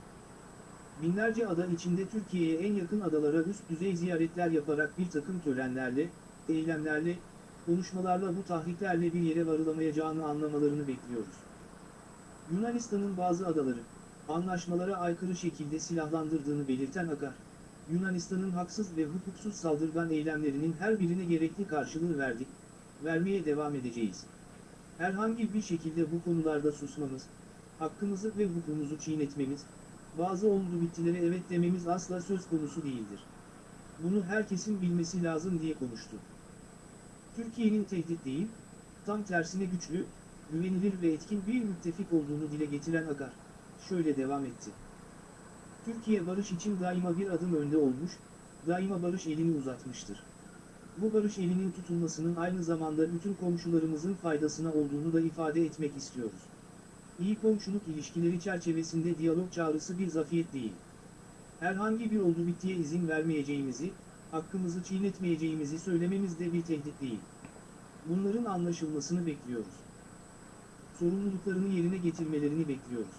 Binlerce ada içinde Türkiye'ye en yakın adalara üst düzey ziyaretler yaparak bir takım törenlerle, eylemlerle, konuşmalarla bu tahriklerle bir yere varılamayacağını anlamalarını bekliyoruz. Yunanistan'ın bazı adaları, anlaşmalara aykırı şekilde silahlandırdığını belirten Akar, Yunanistan'ın haksız ve hukuksuz saldırgan eylemlerinin her birine gerekli karşılığı verdik, vermeye devam edeceğiz. Herhangi bir şekilde bu konularda susmamız, hakkımızı ve hukukumuzu çiğnetmemiz, bazı oldu bittilere evet dememiz asla söz konusu değildir. Bunu herkesin bilmesi lazım diye konuştu. Türkiye'nin tehdit değil, tam tersine güçlü, güvenilir ve etkin bir müttefik olduğunu dile getiren Akar, şöyle devam etti. Türkiye barış için daima bir adım önde olmuş, daima barış elini uzatmıştır. Bu barış elinin tutulmasının aynı zamanda bütün komşularımızın faydasına olduğunu da ifade etmek istiyoruz. İyi komşuluk ilişkileri çerçevesinde diyalog çağrısı bir zafiyet değil. Herhangi bir oldu bittiye izin vermeyeceğimizi, hakkımızı çiğnetmeyeceğimizi söylememiz de bir tehdit değil. Bunların anlaşılmasını bekliyoruz. Sorumluluklarını yerine getirmelerini bekliyoruz.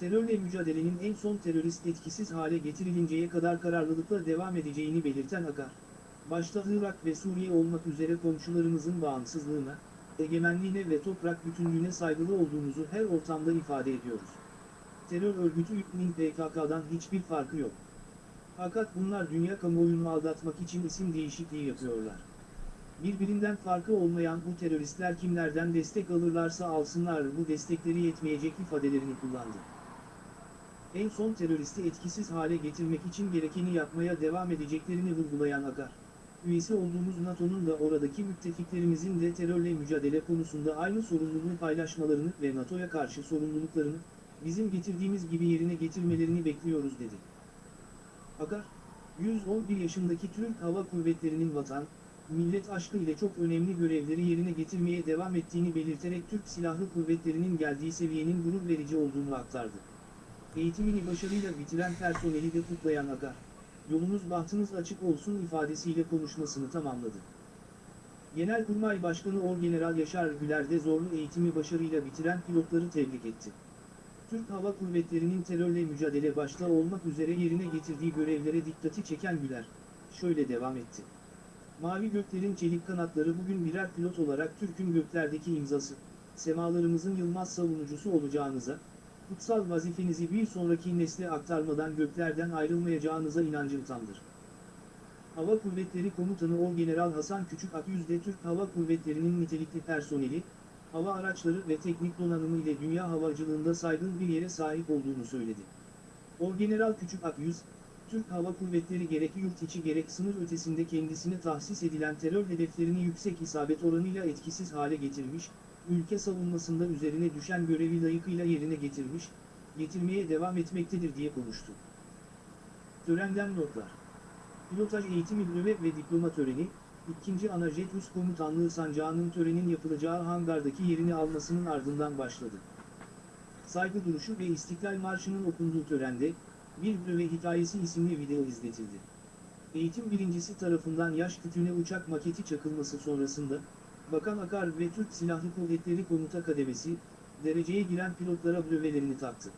Terörle mücadelenin en son terörist etkisiz hale getirilinceye kadar kararlılıkla devam edeceğini belirten Akar, başta Irak ve Suriye olmak üzere komşularımızın bağımsızlığına, egemenliğine ve toprak bütünlüğüne saygılı olduğumuzu her ortamda ifade ediyoruz. Terör örgütü YPG'nin PKK'dan hiçbir farkı yok. Fakat bunlar dünya kamuoyunu aldatmak için isim değişikliği yapıyorlar. Birbirinden farkı olmayan bu teröristler kimlerden destek alırlarsa alsınlar bu destekleri yetmeyecek ifadelerini kullandı. En son teröristi etkisiz hale getirmek için gerekeni yapmaya devam edeceklerini vurgulayan Akar, üyesi olduğumuz NATO'nun da oradaki müttefiklerimizin de terörle mücadele konusunda aynı sorumluluğu paylaşmalarını ve NATO'ya karşı sorumluluklarını, bizim getirdiğimiz gibi yerine getirmelerini bekliyoruz dedi. Akar, 111 yaşındaki Türk Hava Kuvvetleri'nin vatan, millet aşkı ile çok önemli görevleri yerine getirmeye devam ettiğini belirterek Türk Silahlı Kuvvetleri'nin geldiği seviyenin gurur verici olduğunu aktardı. Eğitimini başarıyla bitiren personeli de kutlayan Akar, yolunuz bahtınız açık olsun ifadesiyle konuşmasını tamamladı. Genelkurmay Başkanı Orgeneral Yaşar Güler de zorlu eğitimi başarıyla bitiren pilotları tebrik etti. Türk Hava Kuvvetleri'nin terörle mücadele başta olmak üzere yerine getirdiği görevlere dikkati çeken Güler, şöyle devam etti. Mavi Gökler'in çelik kanatları bugün birer pilot olarak Türk'ün göklerdeki imzası, semalarımızın yılmaz savunucusu olacağınıza, kutsal vazifenizi bir sonraki nesle aktarmadan göklerden ayrılmayacağınıza inancım tamdır. Hava Kuvvetleri Komutanı Orgeneral Hasan Küçük Akyüz'de Türk Hava Kuvvetleri'nin nitelikli personeli, hava araçları ve teknik donanımı ile dünya havacılığında saygın bir yere sahip olduğunu söyledi. Orgeneral Küçük Akyüz, Türk Hava Kuvvetleri gerek yurt içi gerek sınır ötesinde kendisine tahsis edilen terör hedeflerini yüksek isabet oranıyla etkisiz hale getirmiş, ülke savunmasında üzerine düşen görevi layıkıyla yerine getirmiş, getirmeye devam etmektedir diye konuştu. Törenden notlar. Pilotaj eğitimi nöbet ve diploma töreni, 2. Anajet Üst Komutanlığı Sancağı'nın törenin yapılacağı hangardaki yerini almasının ardından başladı. Saygı duruşu ve İstiklal Marşı'nın okunduğu törende, bir ve hikayesi isimli video izletildi. Eğitim birincisi tarafından yaş kütüğüne uçak maketi çakılması sonrasında, Bakan Akar ve Türk Silahlı Kuvvetleri Komuta Kademesi, dereceye giren pilotlara brevelerini taktı.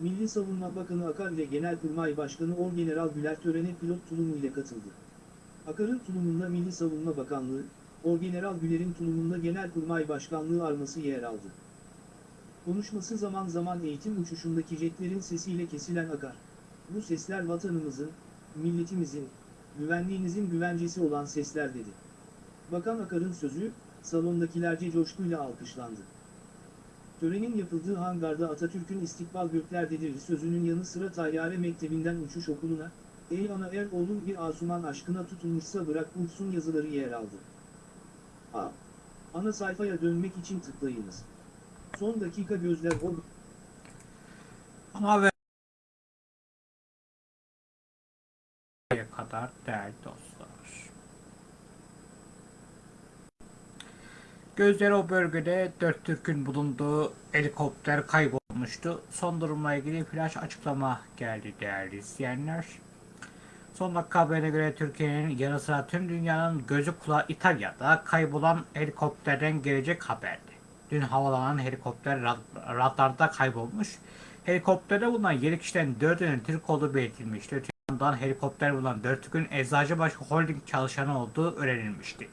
Milli Savunma Bakanı Akar ile Genelkurmay Başkanı Orgeneral Güler törene pilot tulumu ile katıldı. Akar'ın tulumunda Milli Savunma Bakanlığı, Orgeneral Güler'in tulumunda Genelkurmay Başkanlığı arması yer aldı. Konuşması zaman zaman eğitim uçuşundaki jetlerin sesiyle kesilen Akar. Bu sesler vatanımızın, milletimizin, güvenliğinizin güvencesi olan sesler dedi. Bakan Akar'ın sözü, salondakilerce coşkuyla alkışlandı. Törenin yapıldığı hangarda Atatürk'ün istikbal göklerdedir sözünün yanı sıra Tayyare Mektebi'nden uçuş okuluna, Ey ana er oğlum bir asuman aşkına tutulmuşsa bırak uçsun yazıları yer aldı. A. Ana sayfaya dönmek için tıklayınız. Son dakika gözler o...
Ana haber kadar değerli dostlar. Gözleri o bölgede dört Türk'ün bulunduğu helikopter kaybolmuştu. Son durumla ilgili flash açıklama geldi değerli izleyenler. Son dakika haberine göre Türkiye'nin yanı sıra tüm dünyanın gözü kulağı İtalya'da kaybolan helikopterden gelecek haberdi. Dün havalanan helikopter rad- radarda kaybolmuş. Helikopterde bulunan 7 kişiden 4'ünün Türk olduğu belirtilmişti. Öte helikopter bulunan 4 Türk'ün Eczacıbaşı Holding çalışanı olduğu öğrenilmişti.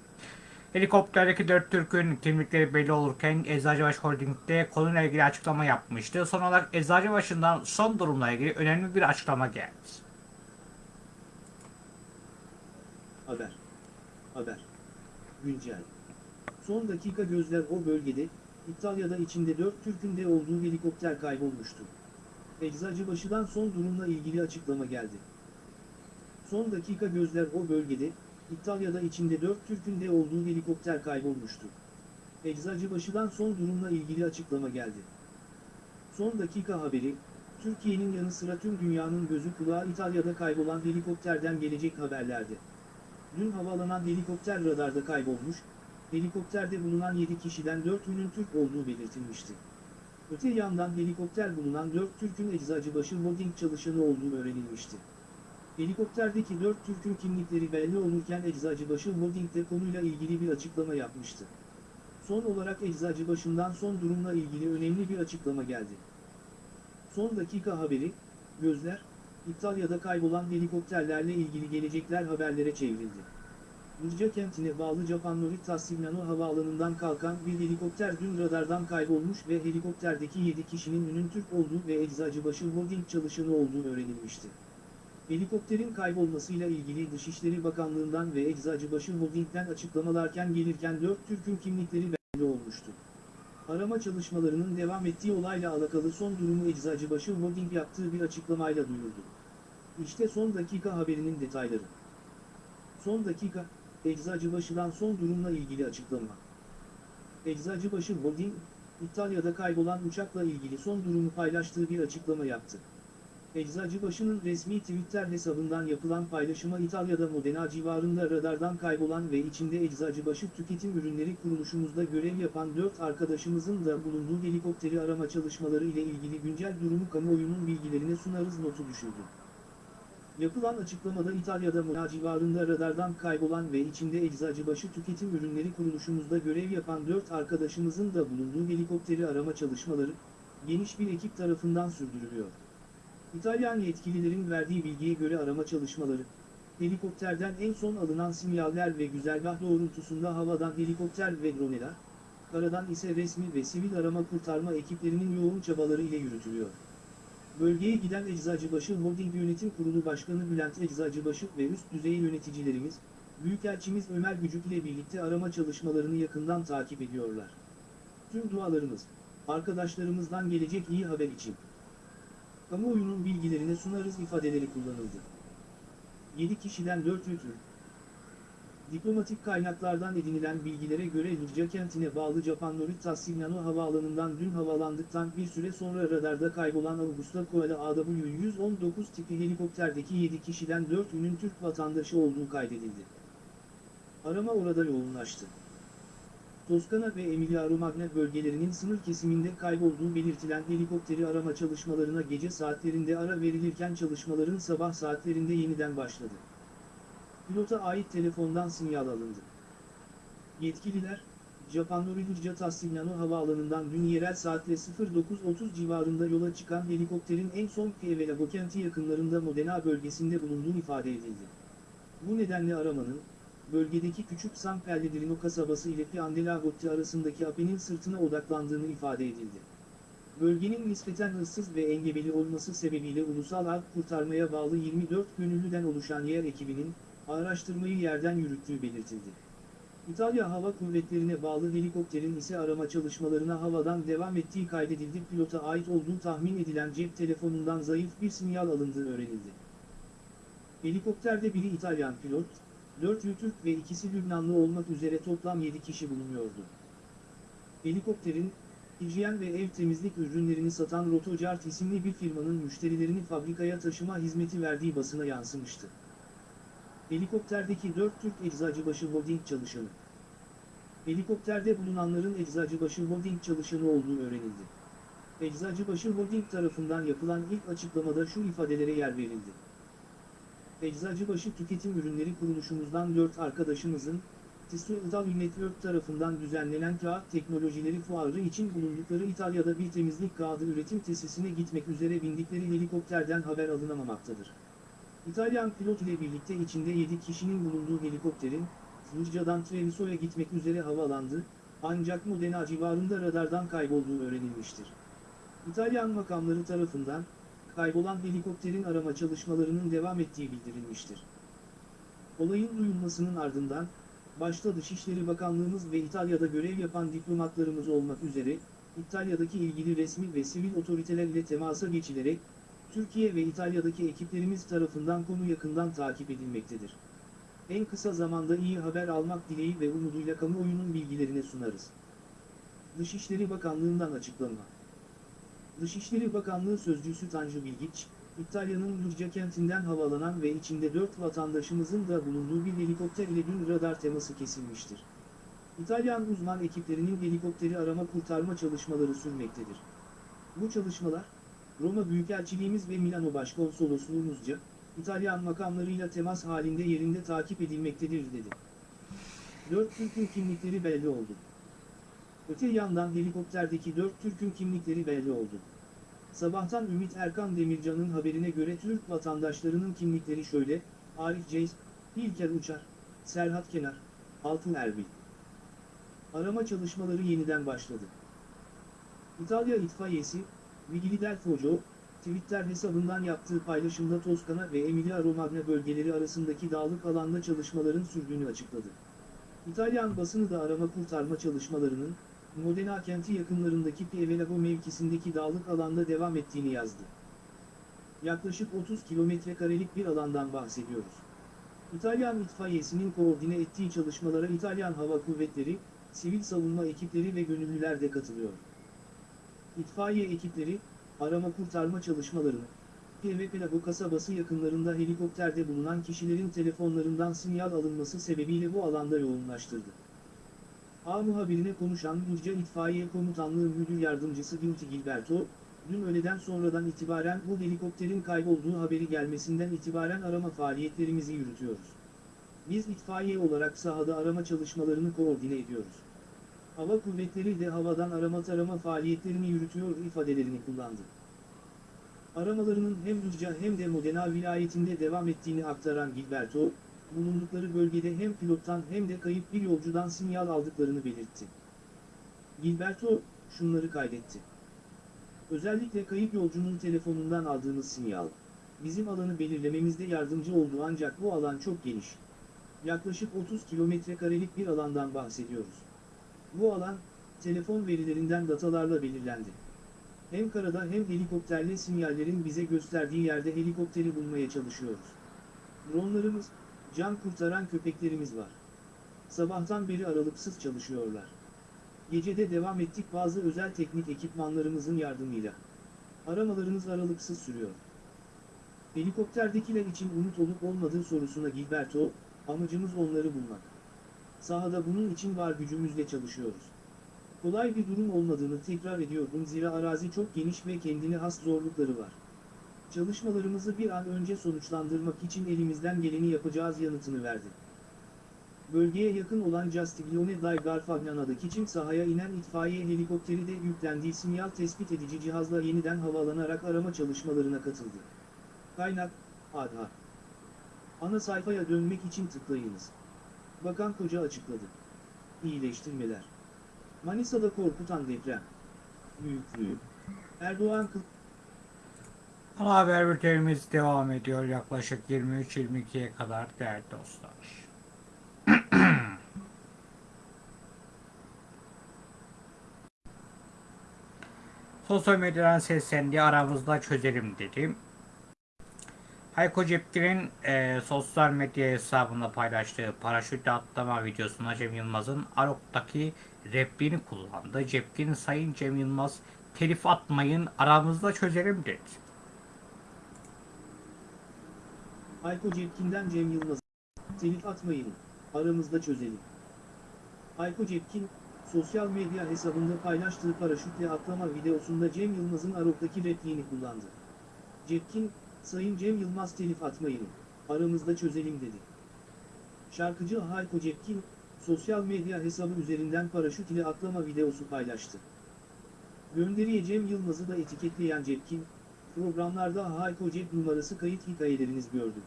Helikopterdeki 4 Türk'ün kimlikleri belli olurken Eczacıbaşı Holding'de konuyla ilgili açıklama yapmıştı. Son olarak Eczacıbaşı'ndan son durumla ilgili önemli bir açıklama geldi.
Haber. Haber. Güncel. Son dakika gözler o bölgede, İtalya'da içinde 4 Türk'ün de olduğu helikopter kaybolmuştu. Eczacıbaşı'dan son durumla ilgili açıklama geldi. Son dakika gözler o bölgede, İtalya'da içinde 4 Türk'ün de olduğu helikopter kaybolmuştu. Eczacıbaşı'dan son durumla ilgili açıklama geldi. Son dakika haberi, Türkiye'nin yanı sıra tüm dünyanın gözü kulağı İtalya'da kaybolan helikopterden gelecek haberlerdi. Dün havalanan helikopter radarda kaybolmuş, helikopterde bulunan 7 kişiden 4'ünün Türk olduğu belirtilmişti. Öte yandan helikopter bulunan 4 Türk'ün Eczacıbaşı Holding çalışanı olduğu öğrenilmişti. Helikopterdeki 4 Türk'ün kimlikleri belli olurken Eczacıbaşı Holding de konuyla ilgili bir açıklama yapmıştı. Son olarak Eczacıbaşı'ndan son durumla ilgili önemli bir açıklama geldi. Son dakika haberi, gözler, İtalya'da kaybolan helikopterlerle ilgili gelecekler haberlere çevrildi. Burca kentine bağlı Japan Norita Signano havaalanından kalkan bir helikopter dün radardan kaybolmuş ve helikopterdeki 7 kişinin ünün Türk olduğu ve Eczacıbaşı Holding çalışanı olduğu öğrenilmişti. Helikopterin kaybolmasıyla ilgili Dışişleri Bakanlığı'ndan ve Eczacıbaşı Holding'den açıklamalarken gelirken 4 Türk'ün kimlikleri belli olmuştu. Arama çalışmalarının devam ettiği olayla alakalı son durumu Eczacıbaşı Holding yaptığı bir açıklamayla duyurdu. İşte son dakika haberinin detayları. Son dakika, Eczacıbaşı'dan son durumla ilgili açıklama. Eczacıbaşı Holding, İtalya'da kaybolan uçakla ilgili son durumu paylaştığı bir açıklama yaptı. Eczacıbaşı'nın resmi Twitter hesabından yapılan paylaşıma İtalya'da Modena civarında radardan kaybolan ve içinde Eczacıbaşı Tüketim Ürünleri kuruluşumuzda görev yapan 4 arkadaşımızın da bulunduğu helikopteri arama çalışmaları ile ilgili güncel durumu kamuoyunun bilgilerine sunarız notu düşürdü. Yapılan açıklamada İtalya'da Modena civarında radardan kaybolan ve içinde Eczacıbaşı Tüketim Ürünleri kuruluşumuzda görev yapan 4 arkadaşımızın da bulunduğu helikopteri arama çalışmaları, geniş bir ekip tarafından sürdürülüyor. İtalyan yetkililerin verdiği bilgiye göre arama çalışmaları, helikopterden en son alınan sinyaller ve güzergah doğrultusunda havadan helikopter ve droneler, karadan ise resmi ve sivil arama kurtarma ekiplerinin yoğun çabaları ile yürütülüyor. Bölgeye giden Eczacıbaşı Holding Yönetim Kurulu Başkanı Bülent Eczacıbaşı ve üst düzey yöneticilerimiz, Büyükelçimiz Ömer Gücük ile birlikte arama çalışmalarını yakından takip ediyorlar. Tüm dualarımız, arkadaşlarımızdan gelecek iyi haber için. Kamuoyunun bilgilerine sunarız ifadeleri kullanıldı. 7 kişiden 4 Türk. Diplomatik kaynaklardan edinilen bilgilere göre Lucca kentine bağlı Japan Signano havaalanından dün havalandıktan bir süre sonra radarda kaybolan Augusta Koala AW-119 tipi helikopterdeki 7 kişiden 4'ünün Türk vatandaşı olduğu kaydedildi. Arama orada yoğunlaştı. Toskana ve Emilia-Romagna bölgelerinin sınır kesiminde kaybolduğu belirtilen helikopteri arama çalışmalarına gece saatlerinde ara verilirken çalışmaların sabah saatlerinde yeniden başladı. Pilota ait telefondan sinyal alındı. Yetkililer, Japan Norihurca Tassignano havaalanından dün yerel saatle 09.30 civarında yola çıkan helikopterin en son Pievelago kenti yakınlarında Modena bölgesinde bulunduğu ifade edildi. Bu nedenle aramanın, bölgedeki küçük San Pellegrino kasabası ile Piandelagotti arasındaki Ape'nin sırtına odaklandığını ifade edildi. Bölgenin nispeten ıssız ve engebeli olması sebebiyle Ulusal Alp Kurtarmaya bağlı 24 gönüllüden oluşan yer ekibinin, araştırmayı yerden yürüttüğü belirtildi. İtalya Hava Kuvvetleri'ne bağlı helikopterin ise arama çalışmalarına havadan devam ettiği kaydedildi. Pilota ait olduğu tahmin edilen cep telefonundan zayıf bir sinyal alındığı öğrenildi. Helikopterde biri İtalyan pilot, 4 Türk ve ikisi Lübnanlı olmak üzere toplam 7 kişi bulunuyordu. Helikopterin, hijyen ve ev temizlik ürünlerini satan Rotocart isimli bir firmanın müşterilerini fabrikaya taşıma hizmeti verdiği basına yansımıştı. Helikopterdeki 4 Türk Eczacıbaşı Holding çalışanı. Helikopterde bulunanların Eczacıbaşı Holding çalışanı olduğu öğrenildi. Eczacıbaşı Holding tarafından yapılan ilk açıklamada şu ifadelere yer verildi. Eczacıbaşı Tüketim Ürünleri Kuruluşumuzdan 4 arkadaşımızın, TİSU Ital Network tarafından düzenlenen kağıt teknolojileri fuarı için bulundukları İtalya'da bir temizlik kağıdı üretim tesisine gitmek üzere bindikleri helikopterden haber alınamamaktadır. İtalyan pilot ile birlikte içinde 7 kişinin bulunduğu helikopterin, Fluccia'dan Treviso'ya gitmek üzere havalandı, ancak Modena civarında radardan kaybolduğu öğrenilmiştir. İtalyan makamları tarafından, kaybolan helikopterin arama çalışmalarının devam ettiği bildirilmiştir. Olayın duyulmasının ardından, başta Dışişleri Bakanlığımız ve İtalya'da görev yapan diplomatlarımız olmak üzere, İtalya'daki ilgili resmi ve sivil otoriteler ile temasa geçilerek, Türkiye ve İtalya'daki ekiplerimiz tarafından konu yakından takip edilmektedir. En kısa zamanda iyi haber almak dileği ve umuduyla kamuoyunun bilgilerine sunarız. Dışişleri Bakanlığı'ndan açıklama. Dışişleri Bakanlığı Sözcüsü Tanju Bilgiç, İtalya'nın Lurca kentinden havalanan ve içinde 4 vatandaşımızın da bulunduğu bir helikopter ile dün radar teması kesilmiştir. İtalyan uzman ekiplerinin helikopteri arama kurtarma çalışmaları sürmektedir. Bu çalışmalar, Roma Büyükelçiliğimiz ve Milano Başkonsolosluğumuzca, İtalyan makamlarıyla temas halinde yerinde takip edilmektedir dedi. 4 Türk'ün kimlikleri belli oldu. Öte yandan helikopterdeki 4 Türk'ün kimlikleri belli oldu. Sabahtan Ümit Erkan Demircan'ın haberine göre Türk vatandaşlarının kimlikleri şöyle, Arif Ceys, İlker Uçar, Serhat Kenar, Altın Erbil. Arama çalışmaları yeniden başladı. İtalya itfaiyesi, Vigili del Foggio, Twitter hesabından yaptığı paylaşımda Toskana ve Emilia-Romagna bölgeleri arasındaki dağlık alanda çalışmaların sürdüğünü açıkladı. İtalyan basını da arama kurtarma çalışmalarının, Modena kenti yakınlarındaki Pievelago mevkisindeki dağlık alanda devam ettiğini yazdı. Yaklaşık 30 kilometre karelik bir alandan bahsediyoruz. İtalyan itfaiyesinin koordine ettiği çalışmalara İtalyan Hava Kuvvetleri, sivil savunma ekipleri ve gönüllüler de katılıyor. İtfaiye ekipleri, arama kurtarma çalışmalarını, Pievelago kasabası yakınlarında helikopterde bulunan kişilerin telefonlarından sinyal alınması sebebiyle bu alanda yoğunlaştırdı. A muhabirine konuşan Lurca İtfaiye Komutanlığı Müdür Yardımcısı Guilty Gilberto, dün öğleden sonradan itibaren bu helikopterin kaybolduğu haberi gelmesinden itibaren arama faaliyetlerimizi yürütüyoruz. Biz itfaiye olarak sahada arama çalışmalarını koordine ediyoruz. Hava kuvvetleri de havadan arama tarama faaliyetlerini yürütüyor ifadelerini kullandı. Aramalarının hem Lurca hem de Modena vilayetinde devam ettiğini aktaran Gilberto, bulundukları bölgede hem pilottan hem de kayıp bir yolcudan sinyal aldıklarını belirtti. Gilberto, şunları kaydetti. Özellikle kayıp yolcunun telefonundan aldığımız sinyal, bizim alanı belirlememizde yardımcı oldu ancak bu alan çok geniş. Yaklaşık 30 kilometre karelik bir alandan bahsediyoruz. Bu alan, telefon verilerinden datalarla belirlendi. Hem karada hem helikopterle sinyallerin bize gösterdiği yerde helikopteri bulmaya çalışıyoruz. Dronlarımız, can kurtaran köpeklerimiz var. Sabahtan beri aralıksız çalışıyorlar. Gecede devam ettik bazı özel teknik ekipmanlarımızın yardımıyla. Aramalarımız aralıksız sürüyor. Helikopterdekiler için umut olup olmadığı sorusuna Gilberto, amacımız onları bulmak. Sahada bunun için var gücümüzle çalışıyoruz. Kolay bir durum olmadığını tekrar ediyorum zira arazi çok geniş ve kendine has zorlukları var. Çalışmalarımızı bir an önce sonuçlandırmak için elimizden geleni yapacağız yanıtını verdi. Bölgeye yakın olan Castiglione dai Garfagnana'daki çim sahaya inen itfaiye helikopteri de yüklendiği sinyal tespit edici cihazla yeniden havalanarak arama çalışmalarına katıldı. Kaynak, ADHA. Ana sayfaya dönmek için tıklayınız. Bakan Koca açıkladı. İyileştirmeler. Manisa'da korkutan deprem. Büyüklüğü. Erdoğan kıl...
Haber bültenimiz devam ediyor yaklaşık 23-22'ye kadar değerli dostlar. Sosyal medyadan seslendi aramızda çözelim dedim. Hayko Cepkin'in e, sosyal medya hesabında paylaştığı paraşütle atlama videosunda Cem Yılmaz'ın Arok'taki repliğini kullandı. Cepkin, Sayın Cem Yılmaz telif atmayın aramızda çözelim dedi.
Hayko Cepkin'den Cem Yılmaz. Telif atmayın, aramızda çözelim. Hayko Cepkin, sosyal medya hesabında paylaştığı paraşütle atlama videosunda Cem Yılmaz'ın Arok'taki repliğini kullandı. Cepkin, Sayın Cem Yılmaz telif atmayın, aramızda çözelim dedi. Şarkıcı Hayko Cepkin, sosyal medya hesabı üzerinden paraşüt ile atlama videosu paylaştı. Gönderiye Cem Yılmaz'ı da etiketleyen Cepkin, programlarda Hayko Cep numarası kayıt hikayeleriniz gördüm.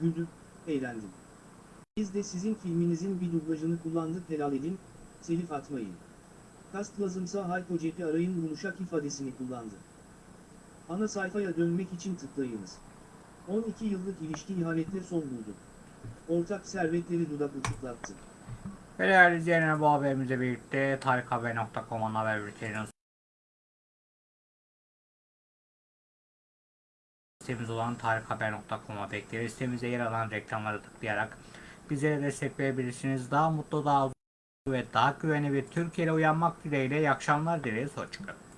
Güldüm, eğlendim. Biz de sizin filminizin bir dublajını kullandık helal edin, telif atmayın. Kast lazımsa Hayko Cep'i arayın yumuşak ifadesini kullandı. Ana sayfaya dönmek için tıklayınız. 12 yıllık ilişki ihanetle son buldu. Ortak servetleri dudak uçuklattı.
Ve değerli izleyenler bu haberimizle birlikte tarikhaber.com'un haber bülteninin sitemiz olan tarikhaber.com'a bekleriz. Sitemizde yer alan reklamları tıklayarak bizlere destek verebilirsiniz. Daha mutlu, daha ve daha güvenli bir Türkiye'de uyanmak dileğiyle iyi akşamlar dileriz. Hoşçakalın.